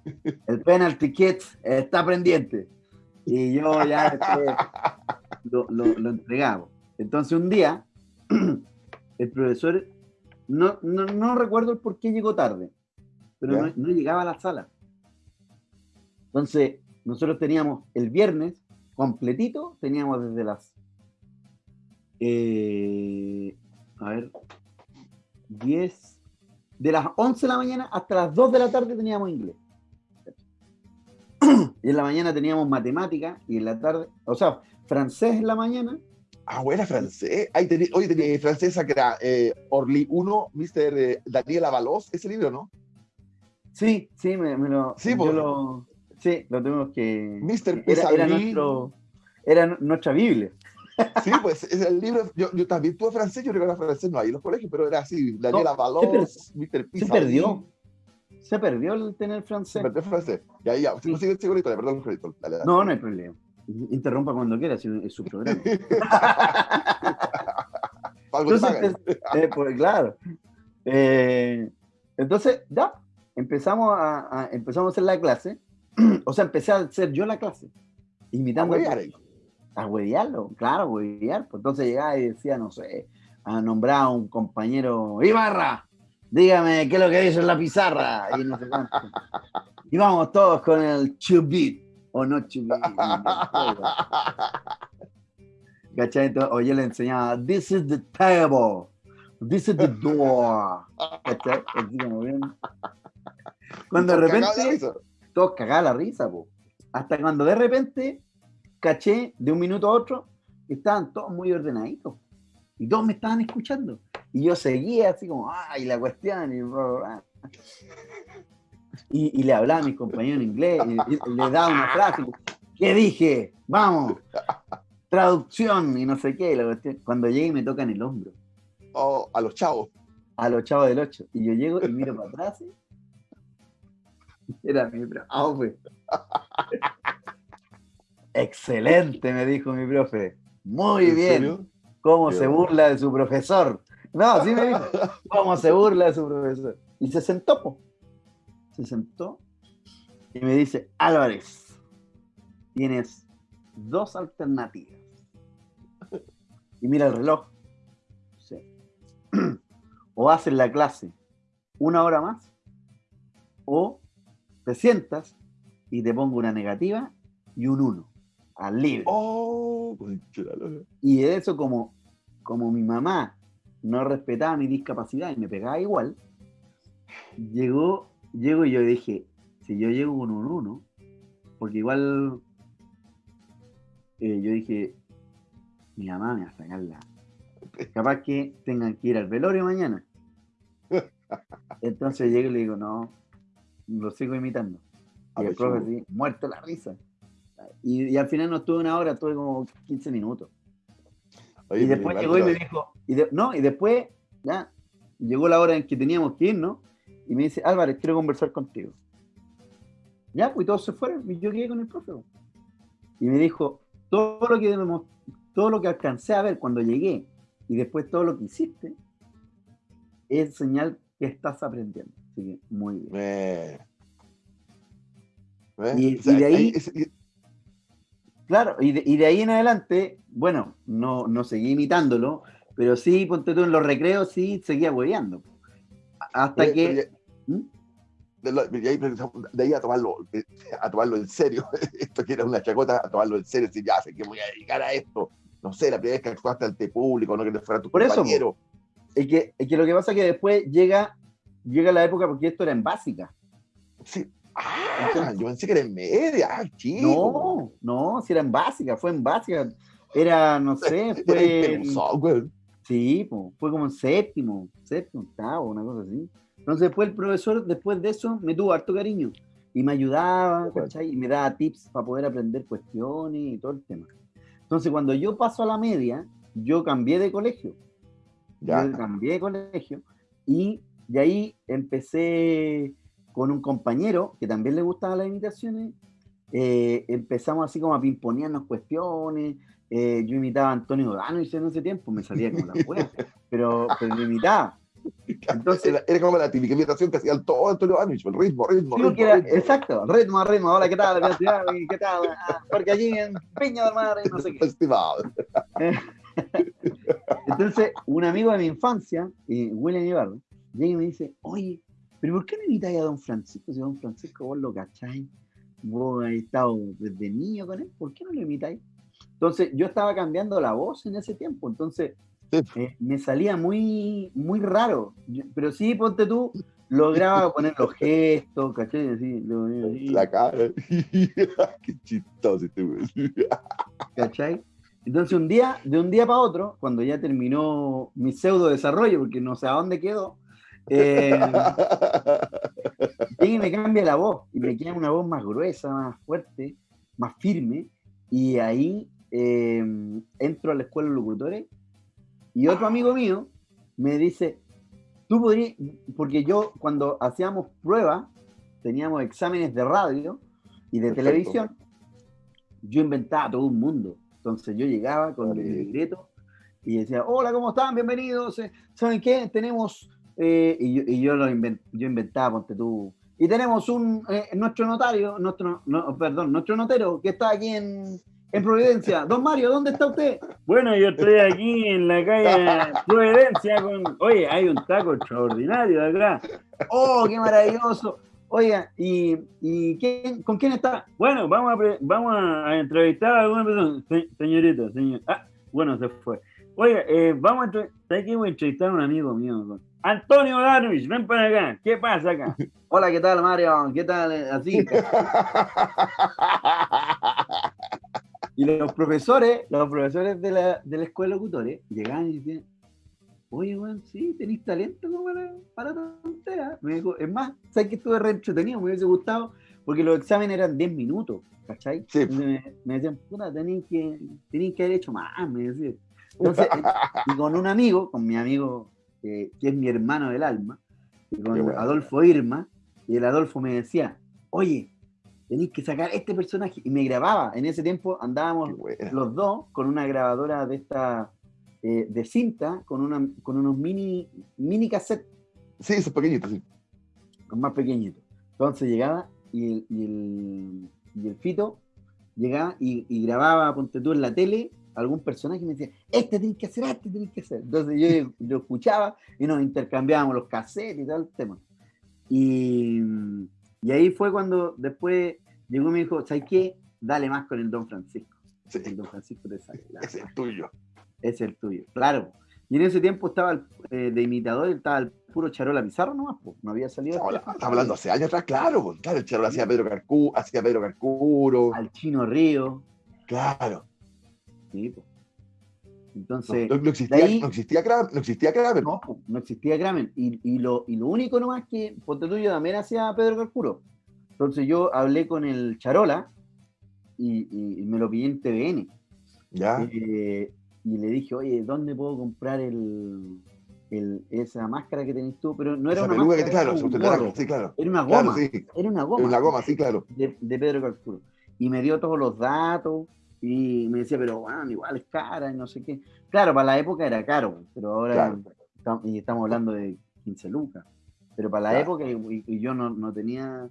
el penalty kit está pendiente. Y yo ya lo, lo, entregamos. Entonces un día, el profesor, no, no, recuerdo el por qué llegó tarde, pero no, llegaba a la sala. Entonces, nosotros teníamos el viernes completito, teníamos desde las... Eh, a ver, 10, de las 11 de la mañana hasta las 2 de la tarde teníamos inglés. Y en la mañana teníamos matemática y en la tarde, o sea, francés en la mañana. Ah, bueno, francés. Ahí tenía, oye, tenía francesa que era eh, Orly 1, Mr. Eh, Daniel Avalos, ese libro, ¿no? Sí, sí, me, lo. Sí, pues. lo, sí, lo tenemos que. Mr. Era, era, nuestro, era nuestra Biblia. Sí, pues es el libro. Yo, yo también tuve francés, yo recuerdo francés, no hay en los colegios, pero era así: Daniela no, Valos, Mr. Pizza. Se perdió. Se perdió el tener francés. Se perdió el francés. Y ahí ya, sí. sigue, sigue la perdón, dale, dale. No, no hay problema. Interrumpa cuando quiera, es su programa. entonces, eh, pues, claro. Eh, entonces, ya, empezamos a, a, empezamos a hacer la clase. o sea, empecé a hacer yo la clase. Invitando a, a huevearlo, claro, huevear. Pues entonces llegaba y decía, no sé, a nombrar a un compañero, Ibarra, dígame qué es lo que dice en la pizarra. Y, no sé y vamos todos con el chubit, o no. ¿Cachai? o yo le enseñaba, this is the table, this is the door. ¿Cachai? Cuando de repente, todos cagaban la risa, po. hasta cuando de repente caché de un minuto a otro estaban todos muy ordenaditos y todos me estaban escuchando. Y yo seguía así como, ay, la cuestión, y, y, le hablaba a mis compañeros en inglés, y, le daba una frase, ¿qué dije? Vamos, traducción y no sé qué. La cuestión. Cuando llegué y me tocan el hombro. Oh, a los chavos. A los chavos del 8. Y yo llego y miro para atrás. Era mi profe. Excelente, me dijo mi profe. Muy bien. ¿Cómo se burla de su profesor? No, sí me dijo. ¿Cómo se burla de su profesor? Y se sentó. Se sentó y me dice, Álvarez, tienes dos alternativas. Y mira el reloj. Sí. O haces la clase una hora más, o te sientas y te pongo una negativa y un uno al libre. Oh, y eso como, como mi mamá no respetaba mi discapacidad y me pegaba igual, llegó, llego y yo dije, si yo llego con un uno, porque igual eh, yo dije, mi mamá me va a sacar la... Capaz que tengan que ir al velorio mañana. Entonces llego y le digo, no, lo sigo imitando. Y el profe así, muerto la risa. Y, al final no estuve una hora, estuve como 15 minutos. y después llegó y me dijo, y no, y después, ya, llegó la hora en que teníamos que ir, ¿no? Y me dice, Álvarez, quiero conversar contigo. Ya, pues todos se fueron y yo quedé con el profe. Y me dijo, todo lo que todo lo que alcancé a ver cuando llegué y después todo lo que hiciste es señal que estás aprendiendo. Así que muy bien. Y, de ahí, claro, y de, ahí en adelante, bueno, no, no seguí imitándolo, pero sí, ponte tú en los recreos, sí seguía hueveando. Hasta que. ¿Mm? De, ahí, a tomarlo, a tomarlo en serio, esto que era una chacota, a tomarlo en serio, decir, ya sé que voy a dedicar a esto. No sé, la primera vez que actuaste ante público, no que te fuera tu Por compañero. Eso, es que, es que lo que pasa es que después llega, llega la época, porque esto era en básica. Sí, Ah, yo pensé que era en media, ah, chico. No, no, si era en básica, fue en básica. Era, no sé, fue. sí, fue como en séptimo, séptimo, octavo, una cosa así. Entonces, después el profesor, después de eso, me tuvo harto cariño y me ayudaba, ¿cachai? Y me daba tips para poder aprender cuestiones y todo el tema. Entonces, cuando yo paso a la media, yo cambié de colegio. Ya. Yo cambié de colegio y de ahí empecé con un compañero que también le gustaban las imitaciones, eh, empezamos así como a pimponearnos cuestiones. Eh, yo imitaba a Antonio Dano en ese tiempo, me salía como la wea, pero, pero lo imitaba. Entonces, era, como la típica imitación que hacía todo Antonio Danich, el ritmo, ritmo. ritmo, ritmo. Exacto, ritmo, ritmo. Hola, ¿qué tal? ¿Qué tal? Ah, porque allí en Peña del Mar, no sé qué. Estimado. Entonces, un amigo de mi infancia, eh, William Ibarra, llega y me dice: Oye, pero ¿por qué no imitáis a don Francisco? Si don Francisco vos lo cacháis, vos has estado desde niño con él, ¿por qué no lo imitáis? Entonces, yo estaba cambiando la voz en ese tiempo, entonces eh, me salía muy, muy raro. pero sí, ponte tú, lograba poner los gestos, ¿cachai? La cara. qué chistoso este ¿Cachai? Entonces, un día, de un día para otro, cuando ya terminó mi pseudo desarrollo, porque no sé a dónde quedó, eh, y me cambia la voz y me queda una voz más gruesa, más fuerte, más firme. Y ahí eh, entro a la escuela de locutores y otro amigo mío me dice, tú podrías, porque yo cuando hacíamos pruebas, teníamos exámenes de radio y de televisión, yo inventaba todo un mundo. Entonces yo llegaba con el libreto y decía, hola, ¿cómo están? Bienvenidos. Eh, ¿Saben qué? Tenemos, eh, y, yo, y yo, lo yo inventaba, ponte tú, y tenemos un, eh, nuestro notario, nuestro, no, perdón, nuestro notero que está aquí en, en Providencia. Don Mario, ¿dónde está usted? Bueno, yo estoy aquí en la calle Providencia con. Oye, hay un taco extraordinario de acá. ¡Oh, qué maravilloso! Oiga, ¿y, y quién, con quién está? Bueno, vamos a, vamos a entrevistar a alguna persona. señorita, señor. Ah, bueno, se fue. Oiga, eh, vamos a entrevistar. Voy a entrevistar a un amigo mío. Antonio Darwish, ven para acá. ¿Qué pasa acá? Hola, ¿qué tal, Mario? ¿Qué tal? Así. Y los profesores, los profesores de la, de la escuela de locutores, llegaban y decían, oye, weón, sí, tenéis talento para, para tonteras. Me dijo, es más, ¿sabes que estuve re entretenido? Me hubiese gustado, porque los exámenes eran 10 minutos, ¿cachai? Sí. Me, me, decían, puta, tenéis que, tenéis que haber hecho más, me decían. Entonces, y con un amigo, con mi amigo, que es mi hermano del alma, y con Adolfo Irma, y el Adolfo me decía, oye, tenéis que sacar este personaje. Y me grababa. En ese tiempo andábamos los dos con una grabadora de esta eh, de cinta, con, una, con unos mini, mini cassette. Sí, esos pequeñitos, sí. Con más pequeñitos. Entonces llegaba y el, y el, y el Fito llegaba y, y, grababa, ponte tú en la tele, algún personaje y me decía, este tenés que hacer, este tenés que hacer. Entonces yo lo escuchaba y nos intercambiábamos los cassettes y tal el tema. Y, y ahí fue cuando después llegó y me dijo, ¿sabes qué? Dale más con el Don Francisco. Sí. El Don Francisco te sale. Es el tuyo. Es el tuyo, claro. Y en ese tiempo estaba el, eh, de imitador, estaba el puro Charola Pizarro nomás, pues. no había salido. Estaba hablando hace años atrás, claro, claro, el Charola hacía Pedro Carcuro, hacía Pedro Carcuro. Al Chino Río. Claro. Sí, pues. Entonces, no, no, existía, ahí, no, existía, Kramer, no existía Kramer. No, no existía Kramer. Y, y, lo, y lo único nomás que, ponte tuyo, también hacía Pedro Carcuro. Entonces yo hablé con el Charola y, y me lo pillé en TVN. Ya. Eh, y le dije, oye, ¿dónde puedo comprar el, el, esa máscara que tenés tú? Pero no era esa una máscara. Que, claro, un gorro, sí, claro. Era una goma. Claro, sí. Era una goma. Era una goma, sí, claro. De, de Pedro Carcuro. Y me dio todos los datos y me decía, pero bueno, igual es cara y no sé qué. Claro, para la época era caro, pero ahora claro. y estamos hablando de 15 lucas. Pero para la claro. época, y, y, yo no, no tenía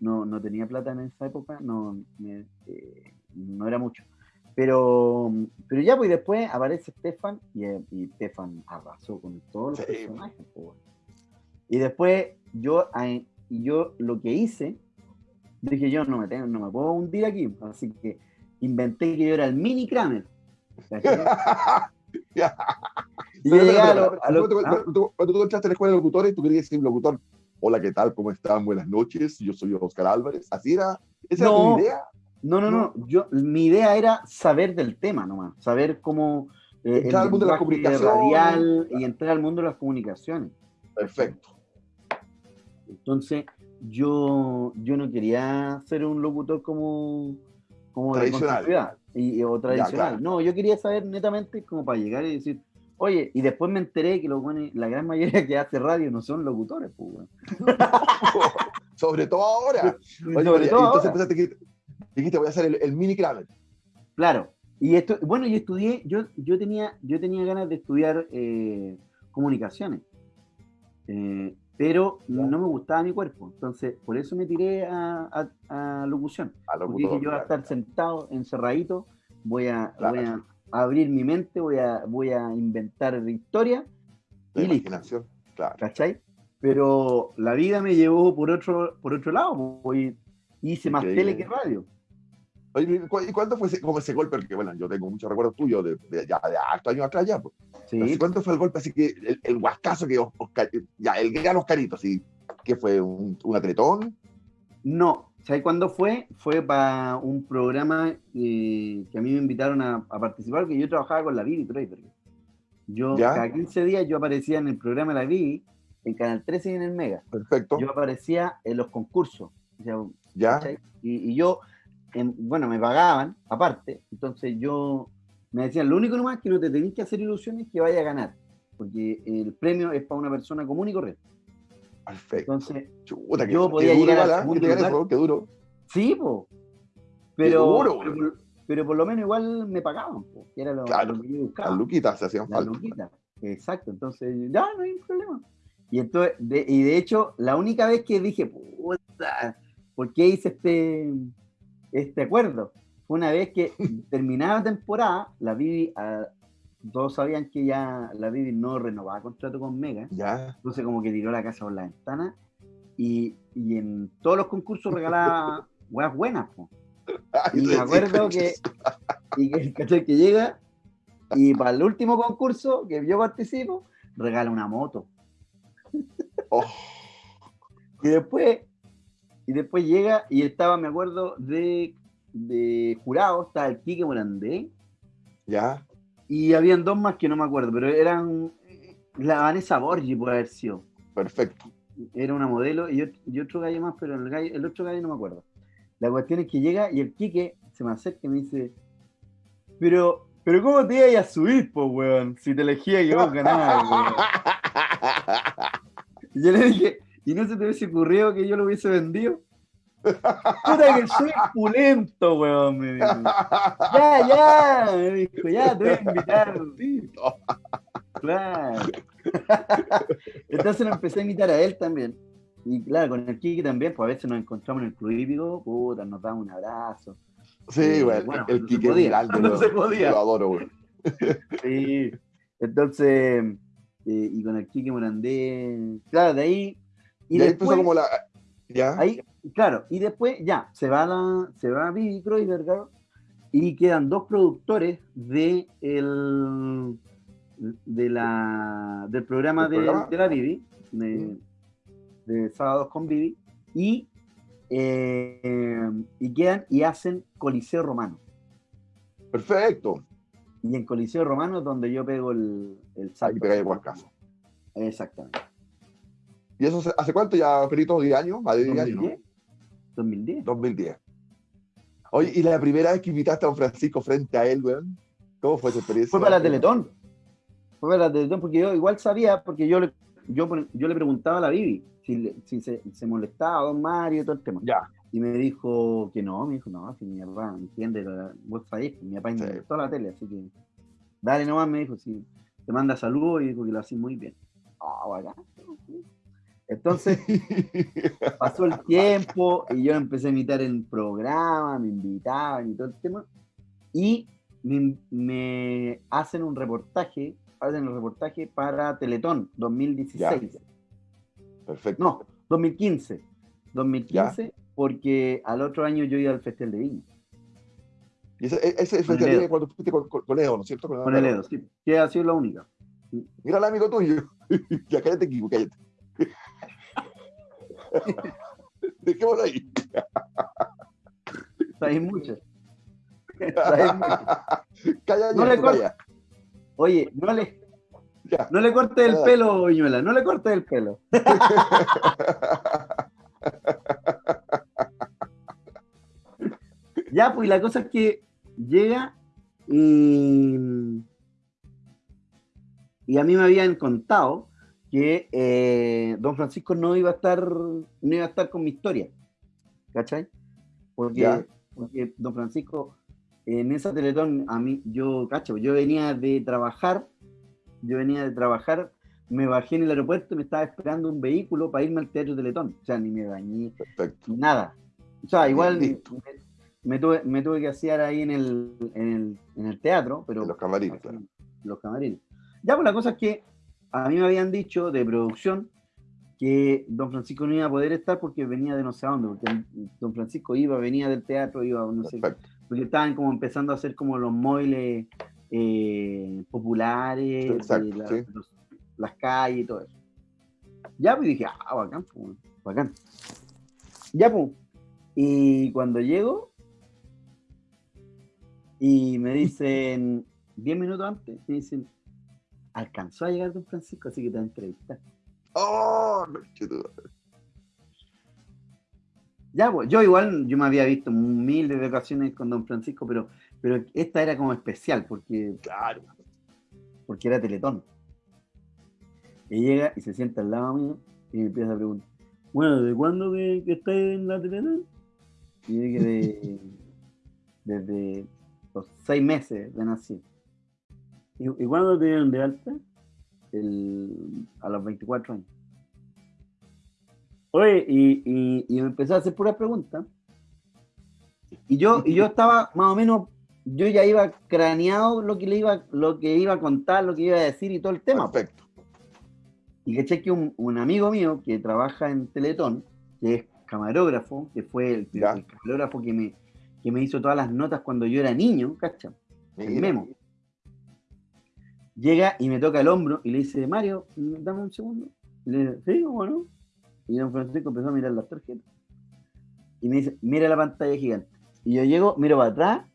no, no, tenía plata en esa época, no, me, eh, no era mucho. Pero, pero ya, pues después aparece Stefan y, y Stefan arrasó con todos los sí. personajes. Pues. Y después yo, yo lo que hice, dije yo no me, tengo, no me puedo hundir aquí, así que inventé que yo era el mini Kramer. y yo llegaba a cuando, cuando tú entraste a la escuela de locutores, tú querías ser locutor. Hola, ¿qué tal? ¿Cómo están? Buenas noches. Yo soy Oscar Álvarez. ¿Así era? ¿Esa no, era tu idea? No, no, no. Yo, mi idea era saber del tema nomás. Saber cómo. Eh, entrar al mundo de la comunicación. Radial y entrar al mundo de las comunicaciones. Perfecto. Entonces, yo, yo no quería ser un locutor como como tradicional. y, o tradicional. Ya, claro. No, yo quería saber netamente como para llegar y decir, oye, y después me enteré que los buenos, la gran mayoría que hace radio no son locutores, pues, bueno. Sobre todo ahora. Oye, Sobre todo entonces ahora. empezaste que dijiste, voy a hacer el, el mini Kramer. Claro. Y esto, bueno, yo estudié, yo, yo tenía, yo tenía ganas de estudiar eh, comunicaciones. Eh, pero no me gustaba mi cuerpo. Entonces, por eso me tiré a, a, a locución. A locutor, Porque dije, yo voy a estar sentado, encerradito, voy a, claro. voy a abrir mi mente, voy a, voy a inventar historia. La y imaginación, listo. claro. ¿Cachai? Pero la vida me llevó por otro, por otro lado. Voy, hice más tele que radio. ¿Y cuánto fue ese, como ese golpe? Porque, bueno, yo tengo muchos recuerdos tuyos de, de, ya de harto años atrás ya. Pues. Sí. ¿Cuánto fue el golpe? Así que el, el huascazo que Oscar, ya, el gran Oscarito, así, que fue un, un atletón. No, ¿sabes cuándo fue? Fue para un programa eh, que a mí me invitaron a, a, participar, que yo trabajaba con la Vivi. Yo, ¿Ya? cada 15 días yo aparecía en el programa La Vivi, en Canal 13 y en el Mega. Perfecto. Yo aparecía en los concursos. O sea, ¿Ya? Y, y, yo bueno, me pagaban aparte, entonces yo me decían, lo único nomás que no te tenés que hacer ilusiones que vaya a ganar, porque el premio es para una persona común y correcta. Perfecto. Entonces, Chuta, que, yo que podía duro, llegar al igual, ¿ah? segundo Que lugar. qué duro. Sí, po. Pero, duro, pero, por- pero por lo menos igual me pagaban, po, que era lo, Claro, lo que yo buscaba. Las luquitas se hacían falta. Exacto, entonces ya no hay problema. Y entonces, de, y de hecho, la única vez que dije, puta, ¿por qué hice este, este acuerdo? Fue una vez que terminaba la temporada, la Bibi, ah, todos sabían que ya la Bibi no renovaba contrato con Mega, Ya. entonces como que tiró la casa por la ventana y, y en todos los concursos regalaba weas buenas, po. Y me acuerdo que, y que, ¿cachai? que llega y para el último concurso que yo participo, regala una moto. Oh. Y después, y después llega y estaba, me acuerdo, de, de jurado, estaba el Quique Morandé, Ya. y habían dos más que no me acuerdo, pero eran la Vanessa Borgi, por haber sido. Perfecto. Era una modelo y, ot- y otro gallo más, pero el, gallo- el otro gallo no me acuerdo. La cuestión es que llega y el Quique se me acerca y me dice, pero, pero ¿cómo te ibas a subir, po, weón? Si te elegía que vos ganabas, weón. Y yo le dije, ¿y no se te hubiese ocurrido que yo lo hubiese vendido? Puta que soy pulento, weón, me dijo. Ya, ya, me dijo, ya, te voy a invitar. Claro. Entonces lo empecé a invitar a él también. Y claro, con el Kiki también, pues a veces nos encontramos en el club hípico, puta, nos damos un abrazo. Sí, Eh, güey. bueno, el no se Kike podía, Giraldo, no lo- se podía. Lo adoro, güey. Sí. Entonces, eh, y con el Kiki Morandé, claro, de ahí. Y, Y, ahí después, empezó como la. Ya. ahí, claro, y después ya, se va la, se va Vivi Kreuzberger y quedan dos productores de el, de la, del programa, ¿Del de, programa? de la Vivi, de, de Sábados con Vivi, y, eh, y quedan y hacen Coliseo Romano. Perfecto. Y en Coliseo Romano es donde yo pego el, el salto. Ahí pegáis el guascazo. Exactamente. ¿Y eso hace cuánto ya, Perito? ¿10 años? Más de 10 años, ¿no? 2010. 2010. 2010. Oye, ¿y la primera vez que invitaste a don Francisco frente a él, weón? ¿Cómo fue esa experiencia? Fue para la Teletón. Fue para la Teletón porque yo igual sabía, porque yo le, yo, yo le preguntaba a la Bibi si, le- si se, se molestaba a don Mario y todo el tema. Ya. Y me dijo que no, me dijo, no, si mi papá entiende, la- vos sabés, que mi papá Sí. inventó la tele, así que dale nomás, me dijo, si te manda saludos y dijo que lo hacís muy bien. Ah, bacán. Entonces, pasó el tiempo y yo empecé a imitar el programa, me invitaban y todo el tema. Y me, me hacen un reportaje, hacen un reportaje para Teletón 2016. Perfecto. No, 2015. 2015, porque al otro año yo iba al Festival de Viña. Y ese, ese, ese Con el Edo. día cuando fuiste con, con, con Edo, ¿no es cierto? Con el Edo, sí. Que ha sido la única. Mira al amigo tuyo. ya cállate, Kiko, cállate. Dejémoslo ahí. Sabéis mucho. Sabéis mucho. Calla, No le calla. Oye, no le, Ya. no le cortes el pelo, Viñuela, no le cortes el pelo. Ya, pues la cosa es que llega y, y a mí me habían contado que eh, don Francisco no iba a estar no iba a estar con mi historia. ¿Cachai? Porque, porque don Francisco en esa Teletón a mí yo, cacho, yo venía de trabajar, yo venía de trabajar, me bajé en el aeropuerto y me estaba esperando un vehículo para irme al Teatro Teletón. O sea, ni me bañé, Perfecto. nada. O sea, igual me, me tuve, me tuve que hacer ahí en el, en el, en el teatro, pero En los camarines, claro. los camarines. Ya, pues la cosa es que a mí me habían dicho de producción que don Francisco no iba a poder estar porque venía de no sé a dónde, porque don Francisco iba, venía del teatro, iba, no sé, Perfecto. porque estaban como empezando a hacer como los móviles eh, populares, Exacto, de la- sí. los- las calles y todo eso. Ya, pues dije, ah, bacán, pues, bacán. Ya, pues. Y cuando llego, y me dicen, 10 minutos antes, me dicen, alcanzó a llegar don Francisco, así que te va a entrevistar. ¡Oh! conchetumare. Ya, pues, yo igual, yo me había visto miles de ocasiones con Don Francisco, pero, pero esta era como especial, porque, Claro. porque era Teletón. Y llega y se sienta al lado mío y me empieza a preguntar, bueno, ¿de cuándo que, que estás en la Teletón? Y yo dije, de, desde los seis meses de nacido. ¿Y, y cuándo te dieron de alta? El- a los 24 años. Oye, y, y, y me empezó a hacer puras preguntas. Y yo, y yo estaba más o menos, yo ya iba craneado lo que le iba, lo que iba a contar, lo que iba a decir y todo el tema. Perfecto. Y caché que un, un amigo mío que trabaja en Teletón, que es camarógrafo, que fue el, camarógrafo que me, que me hizo todas las notas cuando yo era niño, ¿cacha? El memo. Llega y me toca el hombro y le dice, Mario, dame un segundo. Y le dice, sí, ¿cómo no? Y don Francisco empezó a mirar las tarjetas. Y me dice, mira la pantalla gigante. Y yo llego, miro para atrás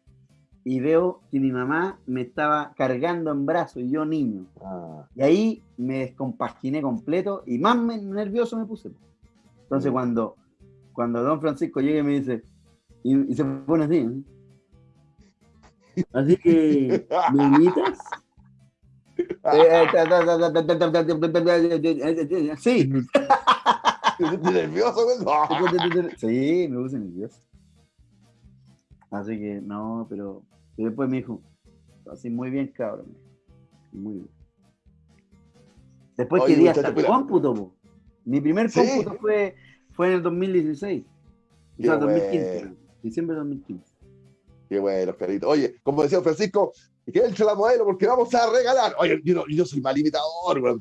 y veo que mi mamá me estaba cargando en brazos y yo niño. Ah, Y ahí me descompaginé completo y más me- nervioso me puse. Entonces Mm. cuando, cuando don Francisco llega y me dice, y, y se pone así, ¿eh? así que, ¿me invitas? Sí, ¿Estás nervioso, güey? No. sí, me puse nervioso. Así que no, pero y después me dijo, así muy bien, cabrón. Muy bien. Después Oye, quería hasta cómputo, po. Mi primer Sí. cómputo fue, fue en el 2016. O sea, 2015. bueno. Diciembre de 2015. Qué bueno, Oscarito. Oye, como decía Francisco, que él la modelo porque vamos a regalar. Oye, yo, yo soy mal imitador, güey.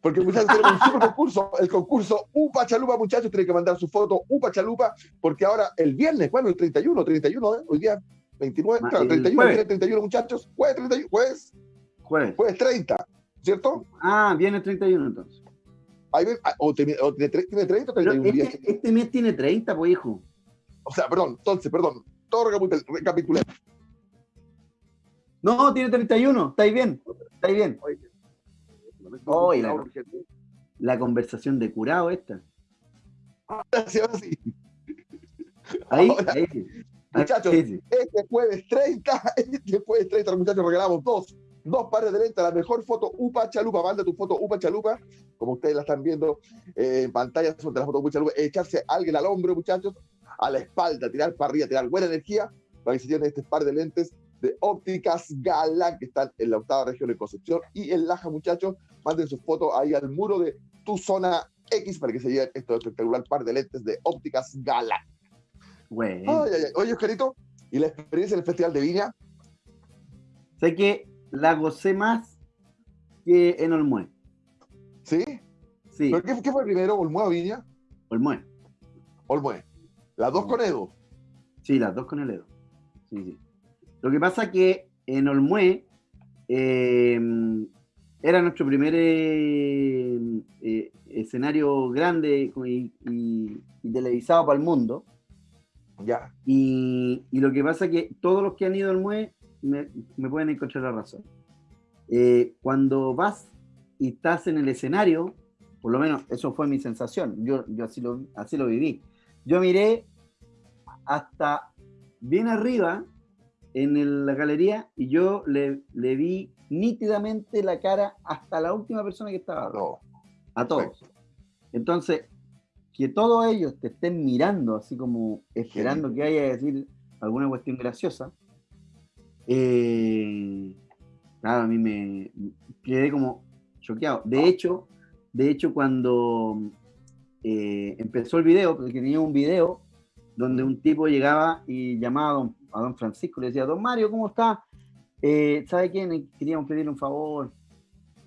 Porque muchachos tenemos un super concurso, el concurso Upa Chalupa, muchachos, tienen que mandar su foto Upa Chalupa, porque ahora el viernes, bueno, el 31, 31, ¿eh? hoy día 29, Ma- claro, el 31, jueves. el 31, muchachos, jueves 31, jueves, Jueves. jueves 30, ¿cierto? Ah, viene el 31 entonces. Ahí ven, ah, o, tiene, o tiene tre- tiene 30 o Pero 31 días. este, este mes tiene 30, pues hijo. O sea, perdón, entonces, perdón, todo recapitul- recapitulé. No, tiene 31. Estáis bien. Estáis bien. Oye, la- La conversación de curado esta. Ahora sí. Ahí, Ahora, ahí. sí. Muchachos, Ahí sí. Este jueves 30, este jueves 30, los muchachos regalamos dos, dos pares de lentes, la mejor foto UPA Chalupa, manda tu foto UPA Chalupa, como ustedes la están viendo eh, en pantalla, son de la foto UPA Chalupa, echarse a alguien al hombro, muchachos, a la espalda, tirar para arriba, tirar buena energía, para que se lleven este par de lentes de ópticas Gala, que están en la octava región de Concepción y en Laja, muchachos, manden sus fotos ahí al muro de tu zona X para que se lleven este espectacular par de lentes de ópticas Gala. Bueno. Ay, ay, ay. Oye, Oscarito, ¿y la experiencia en el Festival de Viña? Sé que la gocé más que en Olmué. ¿Sí? Sí, ¿Pero qué, qué fue primero, Olmué o Viña? Olmué. Olmué. Las dos con Edo. Sí, las dos con el Edo. Sí, sí. Lo que pasa que en Olmué eh, era nuestro primer eh, eh, escenario grande y, y- y televisado para el mundo. Ya. Y, y lo que pasa que todos los que han ido al MUE me, me pueden encontrar la razón. Eh, cuando vas y estás en el escenario, por lo menos eso fue mi sensación, yo, yo así, lo, así lo viví. Yo miré hasta bien arriba en el- la galería y yo le, le vi nítidamente la cara hasta la última persona que estaba. No. A todos. Entonces, que todos ellos te estén mirando, así como esperando que vaya a decir alguna cuestión graciosa, eh, claro, a mí me quedé como choqueado. De hecho, de hecho, cuando eh, empezó el video, porque tenía un video donde un tipo llegaba y llamaba a don, a don Francisco, le decía, don Mario, ¿cómo está? Eh, ¿Sabe quién? Queríamos pedirle un favor.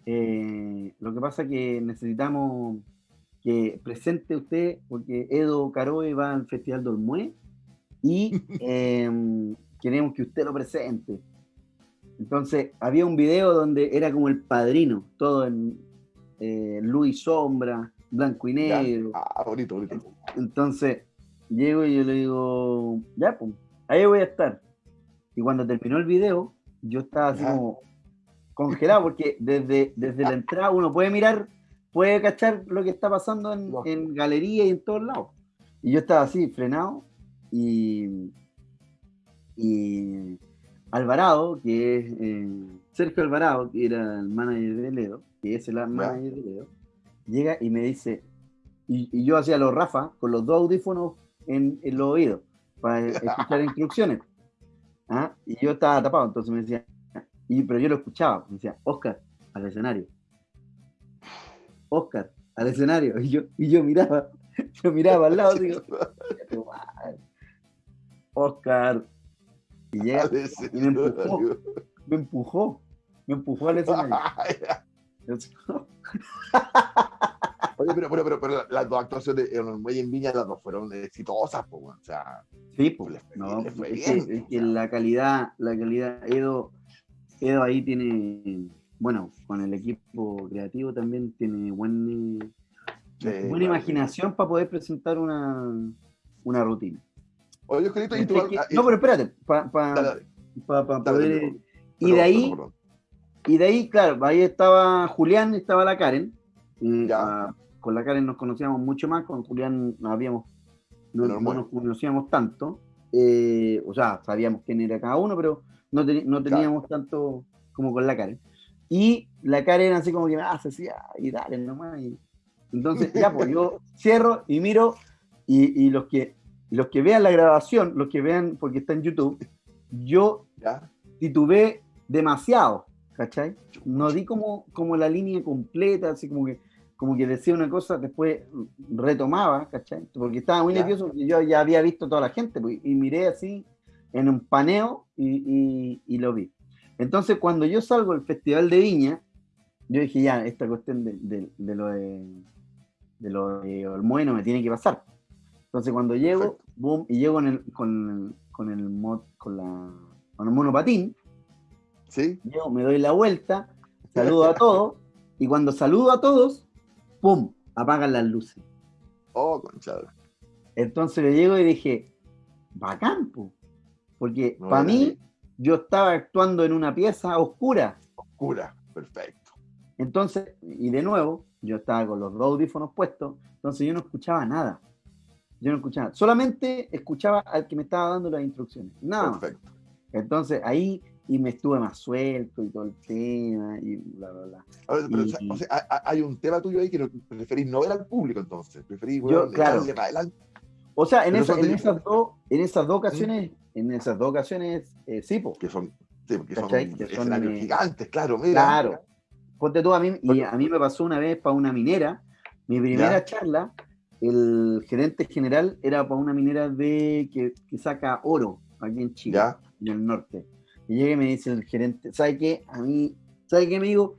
Eh, lo que pasa es que necesitamos que presente usted, porque Edo Caroe va al Festival del Mue y eh, queremos que usted lo presente. Entonces, había un video donde era como el padrino, todo en eh, luz y sombra, blanco y Ya. negro. Ah, bonito, bonito. Entonces, llego y yo le digo, ya, pues, ahí voy a estar. Y cuando terminó el video, yo estaba así como congelado, porque desde, desde la entrada uno puede mirar, puede cachar lo que está pasando en, en galería y en todos lados. Y yo estaba así, frenado, y, y Alvarado, que es eh, Sergio Alvarado, que era el manager de Ledo, que es el manager de Ledo, llega y me dice, y, yo hacía los Rafa con los dos audífonos en, en los oídos para escuchar instrucciones. ¿ah? Y yo estaba tapado, entonces me decía, y, pero yo lo escuchaba, me decía, Oscar, al escenario. Oscar, al escenario. Y yo, y yo miraba, yo miraba al lado, digo, Oscar. Y llega y me empujó, me empujó, me empujó al escenario. Oye, pero, pero, pero, pero, las dos actuaciones en el Muelle en Viña, las dos fueron exitosas, pues, o sea. Sí, pues, no, fue bien, es que, la calidad, la calidad, Edo, Edo ahí tiene, bueno, con el equipo creativo también tiene buen, buena imaginación para poder presentar una, una rutina. Oye, Oscarito, y tú, no, pero espérate, para pa, poder... y de ahí, y de ahí, claro, ahí estaba Julián, estaba la Karen, ya. con la Karen nos conocíamos mucho más, con Julián no habíamos, no, nos conocíamos tanto, eh, o sea, sabíamos quién era cada uno, pero no, no teníamos tanto como con la Karen. Y la Karen así como que, ah, se hacía, y dale nomás. Y... Entonces, ya, pues yo cierro y miro, y, y, los, que, los que vean la grabación, los que vean, porque está en YouTube, yo ¿Ya? titubeé demasiado, ¿cachai? No di como, como la línea completa, así como que como que decía una cosa, después retomaba, ¿cachai? Porque estaba muy nervioso, porque yo ya había visto toda la gente, pues, y miré así en un paneo y, y, lo vi. Entonces, cuando yo salgo del Festival de Viña, yo dije, ya, esta cuestión de, de, lo de, de lo de Olmueno me tiene que pasar. Entonces, cuando llego, boom, y llego el, con, con, el mod, con, la, con el monopatín, ¿Sí? yo me doy la vuelta, saludo a todos, y cuando saludo a todos, ¡pum! apagan las luces. Oh, conchado. Entonces le llego y dije, bacán, porque para mí yo estaba actuando en una pieza oscura. Oscura, perfecto. Entonces, y de nuevo, yo estaba con los audífonos puestos, entonces yo no escuchaba nada. Yo no escuchaba, solamente escuchaba al que me estaba dando las instrucciones. Nada. Perfecto. Entonces ahí y me estuve más suelto y todo el tema y bla, bla, bla. pero, O sea, hay un tema tuyo ahí que preferís no ver al público entonces, preferís yo, claro. O sea, en, esa, en, esas dos, en esas dos ocasiones, en esas dos ocasiones, eh, sí, po. Que son, sí, porque son, que son eh, gigantes, claro, mira. Claro. Ponte tú, a mí, y a mí me pasó una vez para una minera, mi primera charla, el gerente general era para una minera de que, que saca oro aquí en Chile, en el norte. Y llega y me dice el gerente, ¿sabe qué? A mí, ¿sabe qué, amigo?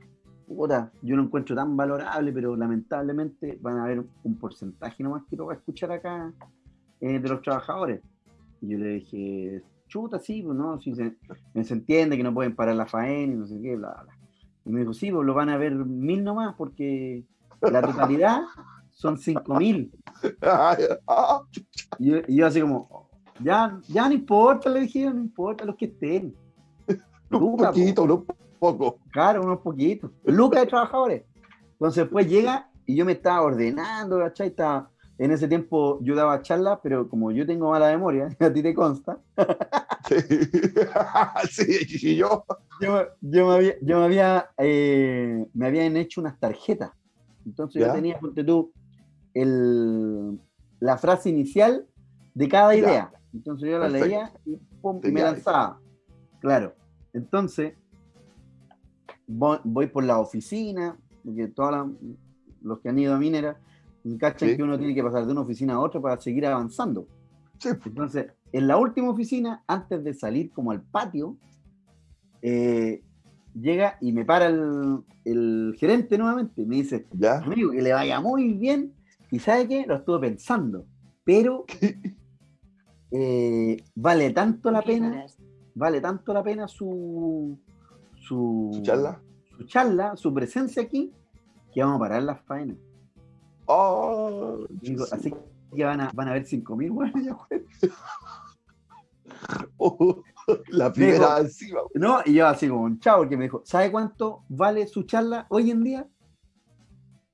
Puta, yo lo encuentro tan valorable, pero lamentablemente van a haber un porcentaje nomás que lo va a escuchar acá eh, de los trabajadores. Y yo le dije, chuta, sí, pues no, si se, se, entiende que no pueden parar la faena y no sé qué, bla, bla. Y me dijo, sí, pues lo van a ver mil nomás, porque la totalidad son cinco mil. y, yo, y yo así como, ya, ya no importa, le dije, no importa los que estén. Un poquito, unos poco. Claro, unos poquitos. Lucas de trabajadores. Entonces después llega y yo me estaba ordenando, ¿cachai? Estaba, en ese tiempo yo daba charlas, pero como yo tengo mala memoria, a ti te consta. sí, sí yo. Yo, yo me había, yo me, había eh, me habían hecho unas tarjetas. Entonces yo tenía, ponte tú, el, la frase inicial de cada idea. Entonces yo la leía y, pum, me lanzaba. Claro. Entonces, voy, por la oficina, porque todos los que han ido a minera, cachan que uno tiene que pasar de una oficina a otra para seguir avanzando. Entonces, en la última oficina, antes de salir como al patio, eh, llega y me para el, gerente nuevamente. Me dice, amigo, que le vaya muy bien. Y ¿sabe qué? Lo estuve pensando. Pero eh, vale tanto la pena vale tanto la pena su, su, charla? su charla, su presencia aquí, que vamos a parar las faenas. Oh, así que van a, van a ver 5.000 bueno, oh, la primera encima. No, y yo así como un chavo que me dijo, ¿sabe cuánto vale su charla hoy en día?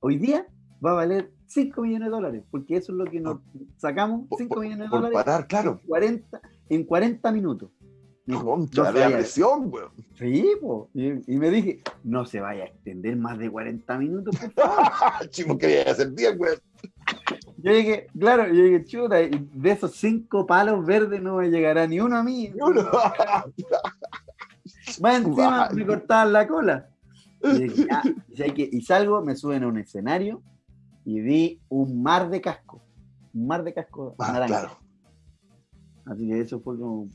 Hoy día va a valer 5 millones de dólares, porque eso es lo que nos sacamos, 5 millones de por dólares parar, claro. en 40, en 40 minutos. No presión, weón. Sí, po. Y, y me dije, no se vaya a extender más de 40 minutos, por favor. Chico, hacer bien, weón. Yo dije, claro, yo dije, chuta, de esos cinco palos verdes no me llegará ni uno a mí. Y uno- Más encima me cortaban la cola. Y, dije, que- y salgo, me suben a un escenario y vi un mar de casco. Un mar de casco Ah, naranja. claro. Así que eso fue como,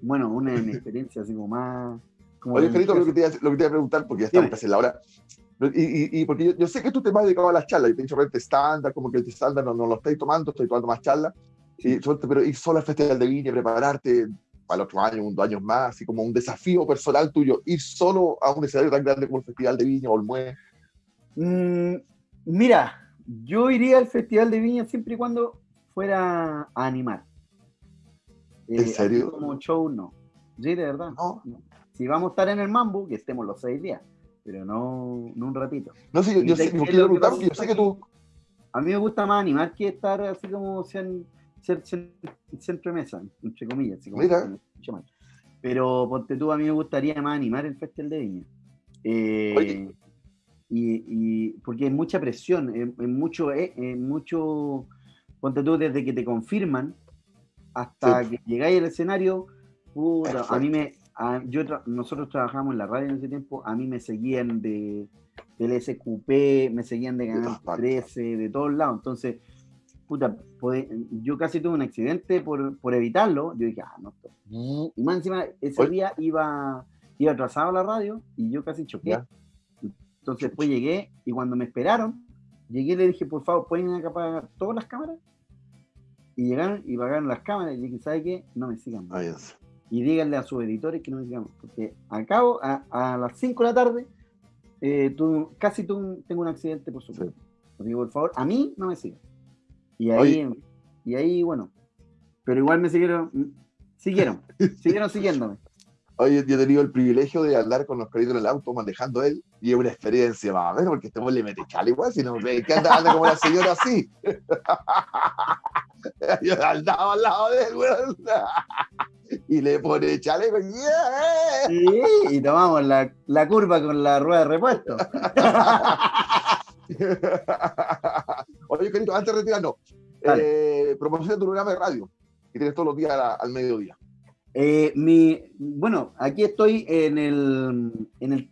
bueno, una experiencias así como más... Como Oye, Carito, lo que, te iba, a- lo que te iba a preguntar, porque ya estamos casi en la hora. Y, y, y porque yo, yo sé que tú te vas dedicado a las charlas, y te he dicho, repente estándar, como que el estándar no, no lo estáis tomando, estoy tomando más charlas. Y, pero ir solo al Festival de Viña, prepararte para el otro año, un dos años más, así como un desafío personal tuyo, ir solo a un escenario tan grande como el Festival de Viña o el Mue. Mm, mira, yo iría al Festival de Viña siempre y cuando fuera a animar. ¿En Eh, serio? Como show, no. Sí, de verdad. No, Si vamos a estar en el Mambo, que estemos los seis días, pero no, no un ratito. no sé, yo, yo ¿Y de sé, yo es porque yo sé que tú. A mí me gusta más animar que estar así como ser centro de mesa, entre comillas. Así como Mira. Pero ponte tú, a mí me gustaría más animar el Festival de Viña. Eh, Oye. y, y porque hay mucha presión, es, es mucho, es, es mucho, ponte tú, desde que te confirman hasta Sí. que llegáis al escenario, puta, a mí me, a- yo tra- nosotros trabajamos en la radio en ese tiempo, a mí me seguían de del SQP, me seguían de Canal todas partes. 13, de todos lados, entonces, puta, yo casi tuve un accidente por, por evitarlo, yo dije, ah, no, esto- y más encima, ese Oye. día iba, iba atrasado a la radio y yo casi choqué. Ya. Entonces después llegué y cuando me esperaron, llegué y le dije, por favor, ¿pueden apagar todas las cámaras? Y llegaron y pagaron las cámaras y dije, ¿sabe qué? No me sigan más. Y díganle a sus editores que no me sigan más. Porque acabo, a, a las 5 de la tarde, eh, tuve- casi un- tengo un accidente por su Sí. culpa. Así que por favor, a mí no me sigan. Y ahí, y ahí bueno, pero igual me siguieron, siguieron, siguieron siguiéndome. Oye, yo he tenido el privilegio de andar con los caritos en el auto manejando él y es una experiencia más o menos porque este le mete chale igual, si no ve que anda, anda como la señora así. yo andaba al lado de él, weón. Y le pone chale, güey, yeah. Sí, y tomamos la, la curva con la rueda de repuesto. Oye, Carito, antes de retirarnos, eh, promociona tu programa de radio que tienes todos los días al mediodía. Eh, mi, bueno, aquí estoy en el, en el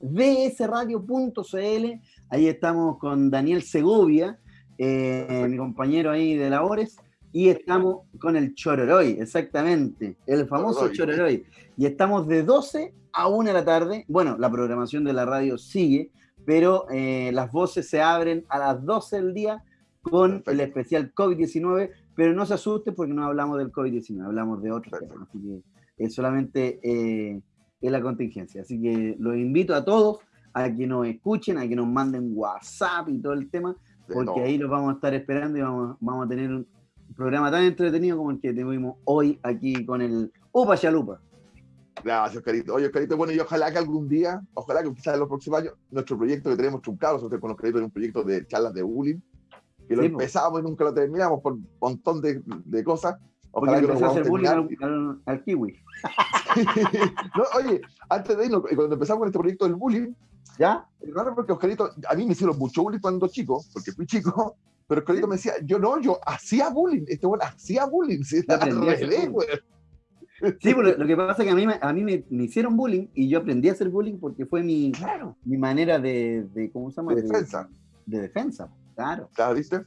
www.dsradio.cl. Ahí estamos con Daniel Segovia, eh, mi compañero ahí de labores. Y estamos con el Chororoy, exactamente, el famoso Chororoy. Y estamos de 12 a 1 de la tarde. Bueno, la programación de la radio sigue, pero eh, las voces se abren a las 12 del día con Perfecto. el especial COVID-19, pero no se asusten porque no hablamos del COVID-19, hablamos de otros Perfecto. temas, así que es solamente eh, es la contingencia. Así que los invito a todos a que nos escuchen, a que nos manden WhatsApp y todo el tema, porque ahí los vamos a estar esperando y vamos, vamos a tener un programa tan entretenido como el que tuvimos hoy aquí con el Upa Chalupa. Gracias, Carito. Oye, Carito, bueno, y ojalá que algún día, ojalá que quizás en los próximos años, nuestro proyecto que tenemos truncado, nosotros con los Caritos, es un proyecto de charlas de bullying, que lo Sí, empezamos y nunca lo terminamos por un montón de, de cosas. Porque Ojalá que lo empezó a hacer bullying al, al- al kiwi. No, oye, antes de irnos, cuando empezamos con este proyecto del bullying, ¿Ya? es raro porque Oscarito, a mí me hicieron mucho bullying cuando chico, porque fui chico, pero Oscarito me decía, yo no, yo hacía bullying, este bueno hacía bullying, al revés, güey. Sí, pues lo, que pasa es que a mí, me- a mí me, me hicieron bullying y yo aprendí a hacer bullying porque fue mi, Claro, mi manera de, de, ¿cómo se llama? de defensa, De, defensa, claro. claro, ¿viste?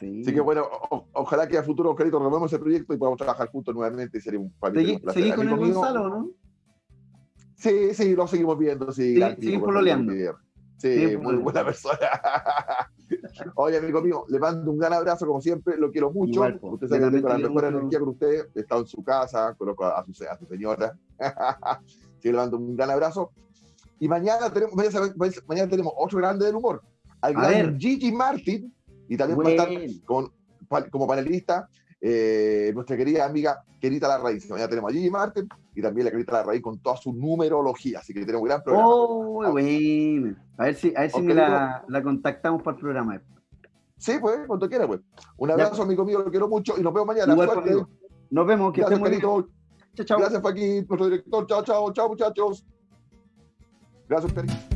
Sí. Así que bueno, o- ojalá que a futuro, Oscarito, renovemos ese proyecto y podamos trabajar juntos nuevamente y sería un sería ¿Seguí, un con el Gonzalo, no? Sí, sí, lo seguimos viendo, sí. Sí, tipo, pololeando. Sí, muy buena persona. Oye, amigo mío, le mando un gran abrazo, como siempre, lo quiero mucho. Igual, po. usted sabe que tengo la mejor energía con usted, he estado en su casa, conozco a su, a su señora. sí, le mando un gran abrazo. Y mañana tenemos, mañana, mañana tenemos otro grande del humor, al gran ver. Gigi Martin, y también va a estar Bueno. con, como panelista eh, nuestra querida amiga Querita La Raíz. Mañana tenemos a Gigi Martin y también la Querita La Raíz con toda su numerología, así que tenemos un gran programa. Oh, bueno. A ver si, a ver si me la, la contactamos para el programa. Sí, pues, cuando quiera, pues. Un abrazo, amigo mío, lo quiero mucho y nos vemos mañana. Igual, nos vemos, que Gracias, Carito. Chao, chao. Gracias, Joaquín, nuestro director. Chao, chao, chao, muchachos. Gracias, Carito.